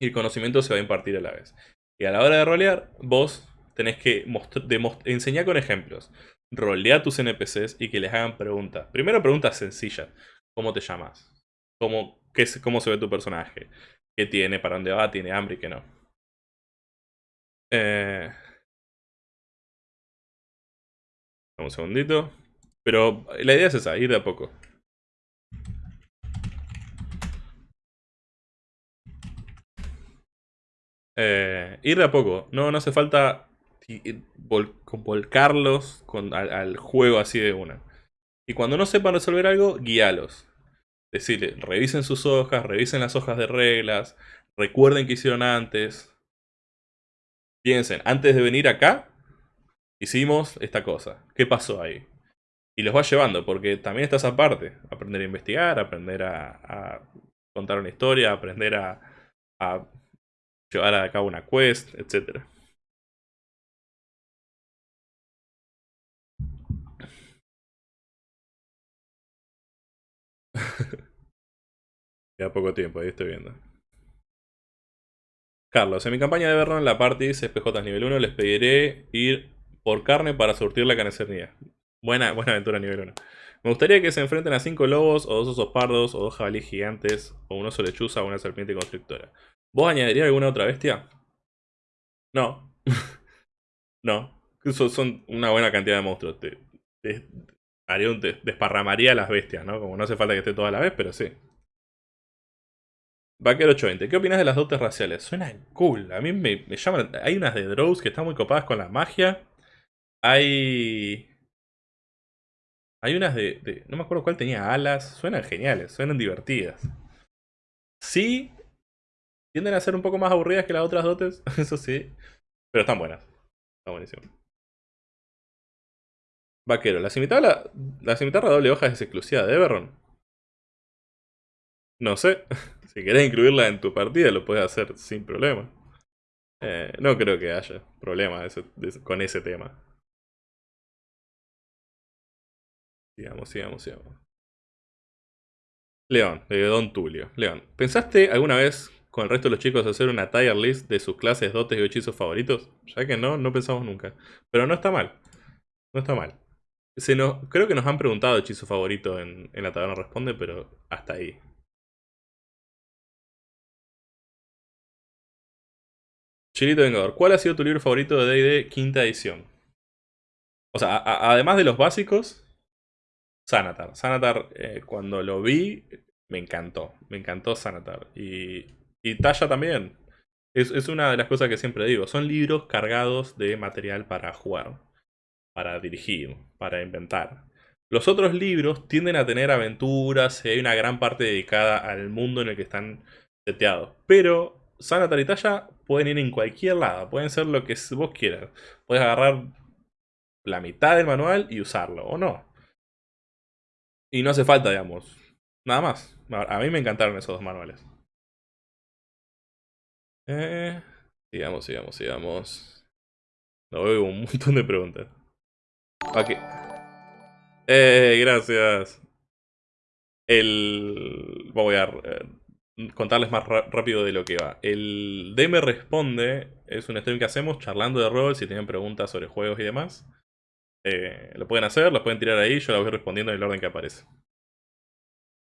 Y el conocimiento se va a impartir a la vez. Y a la hora de rolear, vos tenés que enseñar con ejemplos rolea tus NPCs y que les hagan preguntas. Primero preguntas sencillas. ¿Cómo te llamas? ¿Cómo, qué, ¿Cómo se ve tu personaje? ¿Qué tiene? ¿Para dónde va? ¿Tiene hambre y qué no? Eh... Un segundito. Pero la idea es esa, ir de a poco. Eh, ir de a poco. No, no hace falta y volcarlos con, al, juego así de una. Y cuando no sepan resolver algo, guíalos. Decirle, revisen sus hojas, revisen las hojas de reglas, recuerden qué hicieron antes. Piensen, antes de venir acá, hicimos esta cosa. ¿Qué pasó ahí? Y los va llevando, porque también está esa parte. Aprender a investigar, aprender a, contar una historia, aprender a llevar a cabo una quest, etcétera. Ya poco tiempo, ahí estoy viendo. Carlos, en mi campaña de Vernon, la party SPJ nivel 1, les pediré ir por carne para surtir la carnicería. Buena, buena aventura nivel 1. Me gustaría que se enfrenten a 5 lobos, o dos osos pardos, o dos jabalíes gigantes, o un oso lechuza, o una serpiente constrictora. ¿Vos añadirías alguna otra bestia? No. no. Son, una buena cantidad de monstruos. haría un, desparramaría las bestias, ¿no? Como no hace falta que esté toda la vez, pero sí. Vaquero 820, ¿qué opinas de las dotes raciales? Suena cool, a mí me, llaman... Hay unas de Drows que están muy copadas con la magia. Hay... Hay unas de, No me acuerdo cuál tenía alas. Suenan geniales, suenan divertidas. Sí, tienden a ser un poco más aburridas que las otras dotes, eso sí. Pero están buenas. Está buenísimo. Vaquero, la cimitarra, la doble hoja es exclusiva de Everron. No sé. Si querés incluirla en tu partida, lo puedes hacer sin problema. Eh, no creo que haya problema con ese tema. Sigamos, sigamos, sigamos. León, de Don Tulio. León, ¿pensaste alguna vez con el resto de los chicos hacer una tier list de sus clases, dotes y hechizos favoritos? Ya que no, no pensamos nunca. Pero no está mal. No está mal. Se nos, creo que nos han preguntado hechizo favorito en, en la taberna responde, pero hasta ahí. Chilito Vengador, ¿cuál ha sido tu libro favorito de D&D quinta edición? O sea, además de los básicos, Sanatar. Sanatar, eh, cuando lo vi, me encantó. Me encantó Sanatar. Y, y Talla también. Es, es, una de las cosas que siempre digo. Son libros cargados de material para jugar, para dirigir, para inventar. Los otros libros tienden a tener aventuras y hay una gran parte dedicada al mundo en el que están seteados. Pero Sanatar y Talla pueden ir en cualquier lado, pueden ser lo que vos quieras. Puedes agarrar la mitad del manual y usarlo, o no. Y no hace falta, digamos, nada más. A mí me encantaron esos dos manuales. Eh, sigamos, sigamos, sigamos. No veo un montón de preguntas. Ok. Eh, gracias. El... Voy a eh, contarles más rápido de lo que va. El DM Responde es un stream que hacemos charlando de rol, si tienen preguntas sobre juegos y demás. Eh, lo pueden hacer, los pueden tirar ahí, yo las voy respondiendo en el orden que aparece.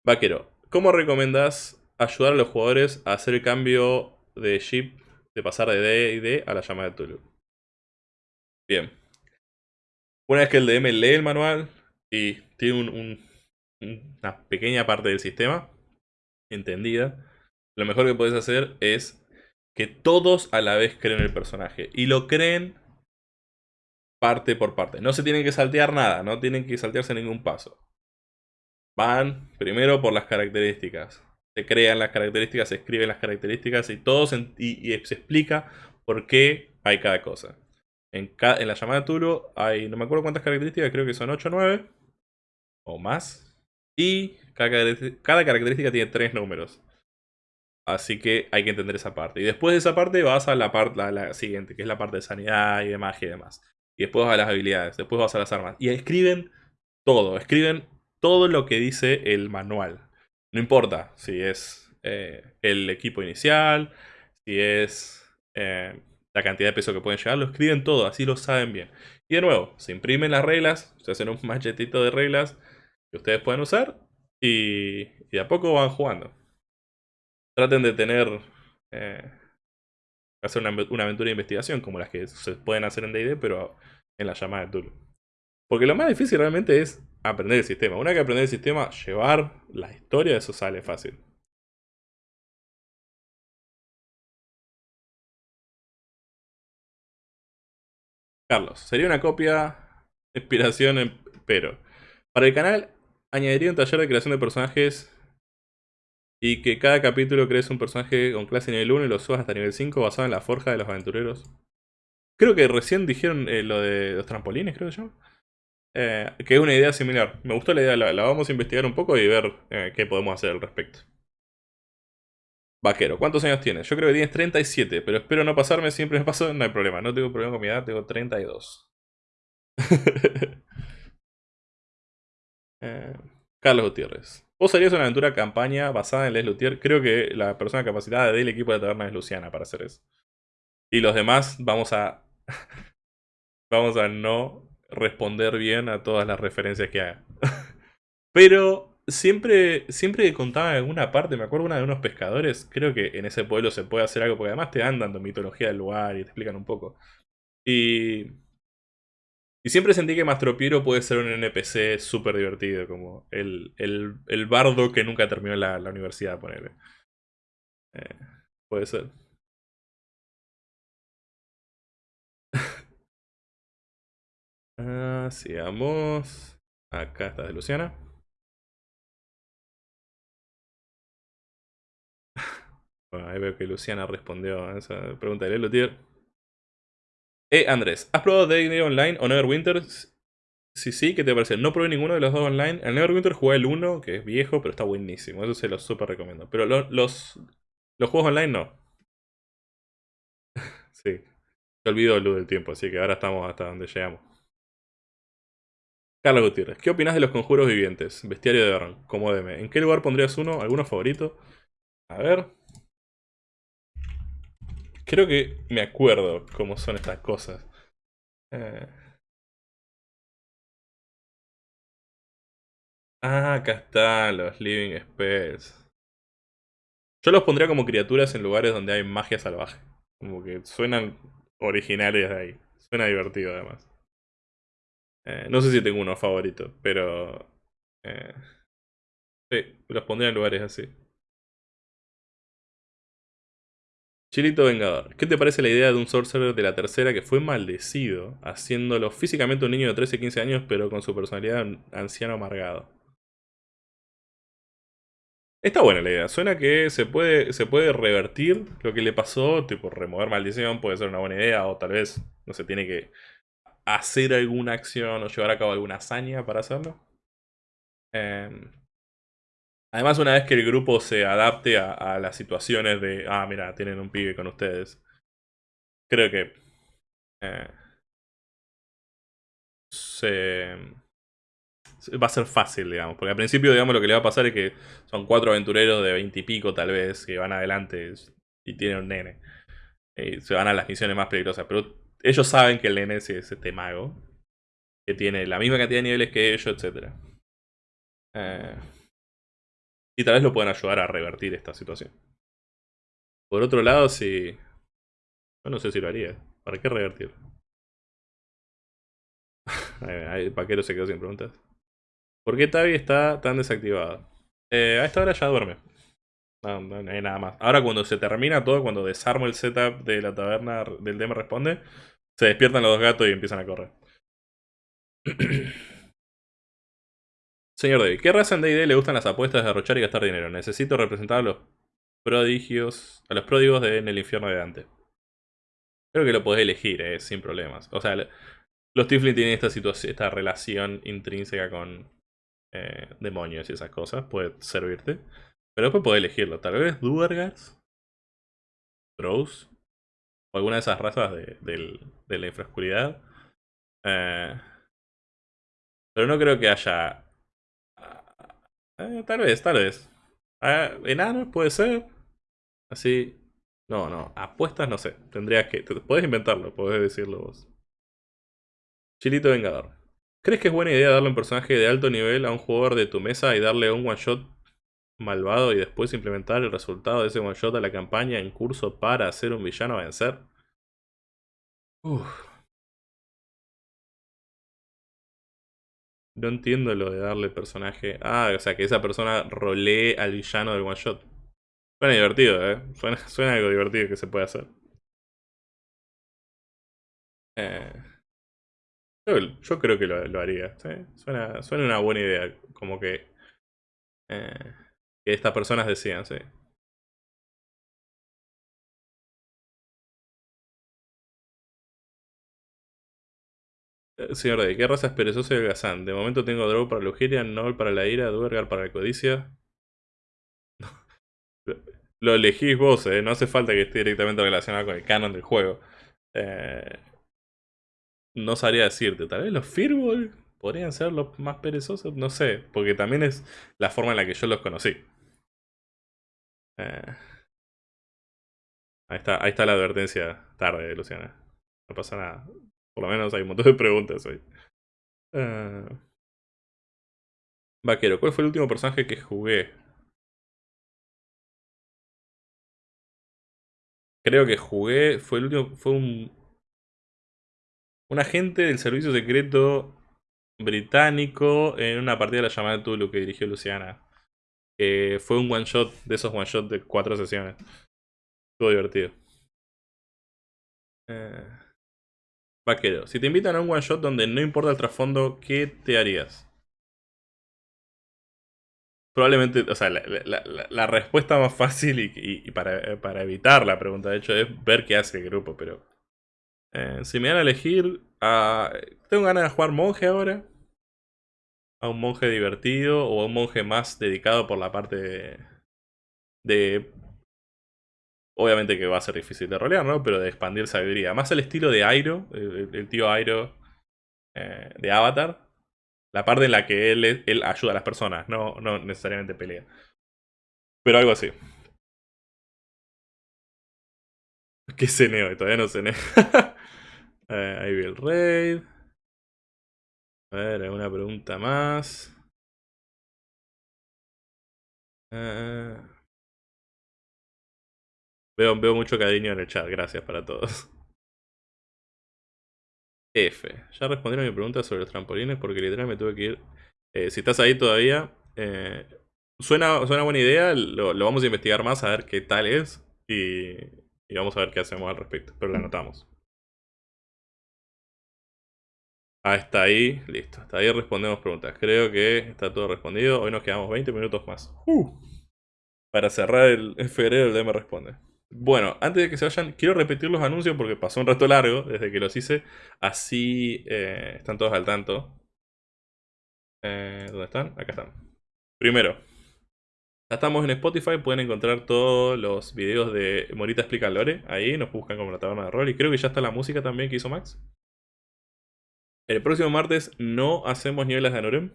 Vaquero, ¿cómo recomiendas ayudar a los jugadores a hacer el cambio de ship, de pasar de D y D a la llamada de Tulu? Bien. Una vez que el DM lee el manual y tiene una pequeña parte del sistema entendida, lo mejor que puedes hacer es que todos a la vez creen el personaje. Y lo creen parte por parte. No se tienen que saltear nada, no tienen que saltearse ningún paso. Van primero por las características. Se crean las características, se escriben las características y todo se, y, se explica por qué hay cada cosa. En, en la llamada Tulu hay, no me acuerdo cuántas características, creo que son 8 o 9 o más. Y cada, cada característica tiene 3 números. Así que hay que entender esa parte. Y después de esa parte vas a la parte la siguiente, que es la parte de sanidad y de magia y demás. Y después vas a las habilidades, después vas a las armas. Y escriben todo, escriben todo lo que dice el manual. No importa si es eh, el equipo inicial, si es eh, la cantidad de peso que pueden llegar, lo escriben todo, así lo saben bien. Y de nuevo, se imprimen las reglas, se hacen un machetito de reglas que ustedes pueden usar y, y de a poco van jugando. Traten de tener eh, hacer una, aventura de investigación como las que se pueden hacer en D&D, pero en la llamada de Tulu. Porque lo más difícil realmente es aprender el sistema. Una que aprender el sistema, llevar la historia, eso sale fácil. Carlos, sería una copia, inspiración, pero... Para el canal, añadiría un taller de creación de personajes y que cada capítulo crees un personaje con clase nivel 1 y lo subas hasta nivel 5 basado en la forja de los aventureros. Creo que recién dijeron eh, lo de los trampolines, creo yo. Eh, que es una idea similar. Me gustó la idea, la, vamos a investigar un poco y ver eh, qué podemos hacer al respecto. Vaquero, ¿cuántos años tienes? Yo creo que tienes 37, pero espero no pasarme, siempre me paso, no hay problema. No tengo problema con mi edad, tengo 32. Carlos Gutiérrez. Vos harías una aventura campaña basada en Les Luthier. Creo que la persona capacitada del equipo de taberna es Luciana para hacer eso. Y los demás vamos a... vamos a no responder bien a todas las referencias que haga. Pero siempre, siempre que contaba en alguna parte, me acuerdo una de unos pescadores, creo que en ese pueblo se puede hacer algo, porque además te andan dando mitología del lugar y te explican un poco. Y y siempre sentí que Mastropiero puede ser un NPC súper divertido, como el, el, bardo que nunca terminó la, la universidad, ponele. Eh, puede ser. Ah, sigamos. Acá está de Luciana. Bueno, ahí veo que Luciana respondió a esa pregunta de Lelutier. Eh, Andrés, ¿has probado D&D Online o Neverwinter? Sí, sí, ¿qué te parece? No probé ninguno de los dos online. El Neverwinter jugué el 1, que es viejo, pero está buenísimo. Eso se lo súper recomiendo. Pero los, los, juegos online no. sí. Se olvidó el luz del tiempo, así que ahora estamos hasta donde llegamos. Carlos Gutiérrez, ¿qué opinas de los conjuros vivientes? Bestiario de Baron, como DM. ¿En qué lugar pondrías uno? ¿Alguno favorito? A ver. Creo que me acuerdo cómo son estas cosas. Eh. Ah, acá están los Living Spells. Yo los pondría como criaturas en lugares donde hay magia salvaje. Como que suenan originales de ahí. Suena divertido además. Eh, no sé si tengo uno favorito, pero... Eh, sí, los pondría en lugares así. Chilito Vengador, ¿qué te parece la idea de un sorcerer de la tercera que fue maldecido, haciéndolo físicamente un niño de 13-15 años, pero con su personalidad anciano amargado? Está buena la idea, suena que se puede, se puede revertir lo que le pasó, tipo remover maldición puede ser una buena idea, o tal vez no se tiene que hacer alguna acción o llevar a cabo alguna hazaña para hacerlo. Eh, Además, una vez que el grupo se adapte a, las situaciones de, ah, mira, tienen un pibe con ustedes, creo que eh, se, va a ser fácil, digamos. Porque al principio, digamos, lo que le va a pasar es que son cuatro aventureros de veintipico, tal vez, que van adelante y tienen un nene. Y se van a las misiones más peligrosas. Pero ellos saben que el nene es este mago. Que tiene la misma cantidad de niveles que ellos, etc. Eh, y tal vez lo puedan ayudar a revertir esta situación. Por otro lado, si... Yo no sé si lo haría. ¿Para qué revertir? El paquero se quedó sin preguntas. ¿Por qué Tavi está tan desactivada? Eh, a esta hora ya duerme. No, hay nada más. Ahora cuando se termina todo, cuando desarmo el setup de la taberna del DM responde, se despiertan los dos gatos y empiezan a correr. Señor David, ¿qué raza en D&D le gustan las apuestas de derrochar y gastar dinero? Necesito representar a los prodigios, a los pródigos de, en el infierno de Dante. Creo que lo podés elegir, eh, sin problemas. O sea, los Tiflin tienen esta esta relación intrínseca con eh, demonios y esas cosas. Puede servirte. Pero después podés elegirlo. Tal vez Duergars, Drows, o alguna de esas razas de, la infraoscuridad. Eh, pero no creo que haya... Eh, tal vez, tal vez. Eh, enanos puede ser. Así. No, no. Apuestas no sé. Tendrías que... Puedes inventarlo, podés decirlo vos. Chilito Vengador. ¿Crees que es buena idea darle un personaje de alto nivel a un jugador de tu mesa y darle un one shot malvado y después implementar el resultado de ese one shot a la campaña en curso para hacer un villano a vencer? Uf. No entiendo lo de darle personaje. Ah, o sea, que esa persona rolee al villano del one shot. Suena divertido, ¿eh? Suena, suena algo divertido que se puede hacer. Eh, yo, creo que lo, haría. Suena, suena una buena idea. Como que, eh, que estas personas decían, sí. Eh, señor ¿de ¿qué raza es perezoso y holgazán? De momento tengo Drow para lujuria, Noel para la ira, Duergar para la codicia. Lo elegís vos, eh. No hace falta que esté directamente relacionado con el canon del juego. Eh, no sabría decirte. Tal vez los Firbol podrían ser los más perezosos. No sé, porque también es la forma en la que yo los conocí. Eh, ahí, está, ahí está la advertencia tarde, Luciana. No pasa nada. Por lo menos hay un montón de preguntas hoy. Uh... Vaquero, ¿cuál fue el último personaje que jugué? Creo que jugué, fue el último, fue un... Un agente del servicio secreto británico en una partida de la llamada Tulu que dirigió Luciana. Que fue un one shot, de esos one shot de cuatro sesiones. Estuvo divertido. Eh... Vaquero, si te invitan a un one shot donde no importa el trasfondo, ¿qué te harías? Probablemente, o sea, la, respuesta más fácil y, para, evitar la pregunta, de hecho, es ver qué hace el grupo, pero... Eh, si me van a elegir, tengo ganas de jugar monje ahora. A un monje divertido o a un monje más dedicado por la parte de, de Obviamente que va a ser difícil de rolear, ¿no? Pero de expandir sabiduría. Más el estilo de Airo, el, tío Airo eh, de Avatar. La parte en la que él, él ayuda a las personas, no, no necesariamente pelea. Pero algo así. ¿Qué ceneo? Todavía no ceneo. eh, ahí vi el raid. A ver, alguna pregunta más. Eh, Veo, mucho cariño en el chat, gracias para todos. F. Ya respondieron mi pregunta sobre los trampolines porque literal me tuve que ir. Eh, si estás ahí todavía, eh, suena, suena buena idea, lo, vamos a investigar más a ver qué tal es y, y vamos a ver qué hacemos al respecto, pero lo anotamos. Hasta ahí, listo. Hasta ahí respondemos preguntas. Creo que está todo respondido. Hoy nos quedamos 20 minutos más. Uh. para cerrar el, el febrero el DM responde. Bueno, antes de que se vayan, quiero repetir los anuncios porque pasó un rato largo desde que los hice. Así eh, están todos al tanto. Eh, ¿Dónde están? Acá están. Primero, ya estamos en Spotify, pueden encontrar todos los videos de Morita Explica Lore. Ahí nos buscan como la taberna de rol. Y creo que ya está la música también que hizo Max. El próximo martes no hacemos niveles de Anorem.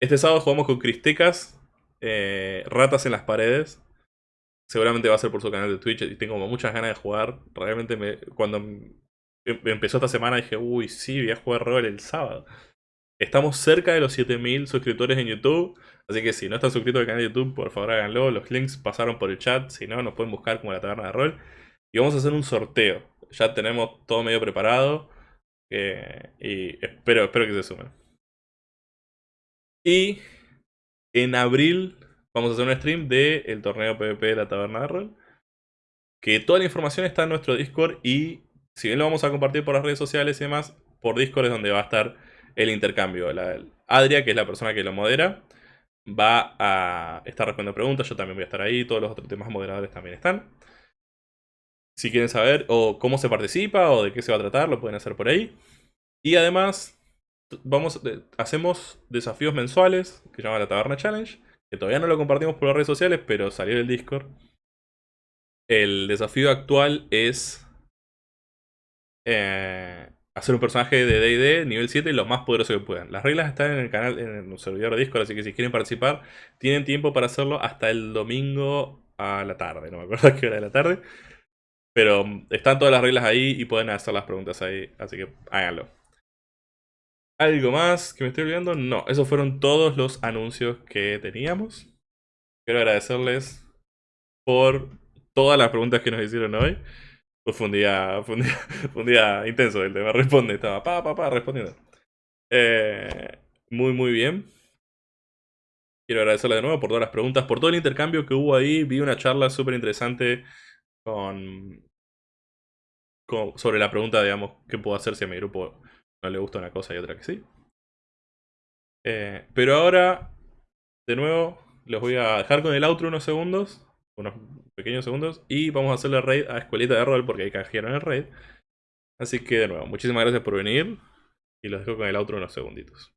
Este sábado jugamos con Cristecas, eh, Ratas en las paredes. Seguramente va a ser por su canal de Twitch y tengo muchas ganas de jugar. Realmente me, cuando em, empezó esta semana dije, uy, sí, voy a jugar rol el sábado. Estamos cerca de los 7000 suscriptores en YouTube. Así que si no están suscritos al canal de YouTube, por favor háganlo. Los links pasaron por el chat. Si no, nos pueden buscar como la taberna de rol. Y vamos a hacer un sorteo. Ya tenemos todo medio preparado. Eh, y espero, espero que se sumen. Y en abril vamos a hacer un stream del torneo PvP de la taberna de rol. Que toda la información está en nuestro Discord y si bien lo vamos a compartir por las redes sociales y demás, por Discord es donde va a estar el intercambio. La, Adria, que es la persona que lo modera, va a estar respondiendo preguntas. Yo también voy a estar ahí. Todos los otros temas moderadores también están. Si quieren saber o cómo se participa o de qué se va a tratar, lo pueden hacer por ahí. Y además, vamos, hacemos desafíos mensuales que se llama la Taberna Challenge. Que todavía no lo compartimos por las redes sociales, pero salió en el Discord. El desafío actual es eh, hacer un personaje de D&D nivel 7 lo más poderoso que puedan. Las reglas están en el canal, en el servidor de Discord, así que si quieren participar, tienen tiempo para hacerlo hasta el domingo a la tarde. No me acuerdo a qué hora de la tarde. Pero mm, están todas las reglas ahí y pueden hacer las preguntas ahí, así que háganlo. ¿Algo más que me estoy olvidando? No, esos fueron todos los anuncios que teníamos. Quiero agradecerles por todas las preguntas que nos hicieron hoy. Pues fue un día, fue un día, intenso el tema. Responde, estaba pa, pa, pa, respondiendo. Eh, muy, muy bien. Quiero agradecerle de nuevo por todas las preguntas, por todo el intercambio que hubo ahí. Vi una charla súper interesante con, sobre la pregunta, digamos, qué puedo hacer si a mi grupo no le gusta una cosa y otra que sí. Eh, pero ahora, de nuevo, los voy a dejar con el outro unos segundos unos pequeños segundos. Y vamos a hacerle raid a Escuelita de Rol porque ahí canjearon el raid. Así que de nuevo, muchísimas gracias por venir. Y los dejo con el outro unos segunditos.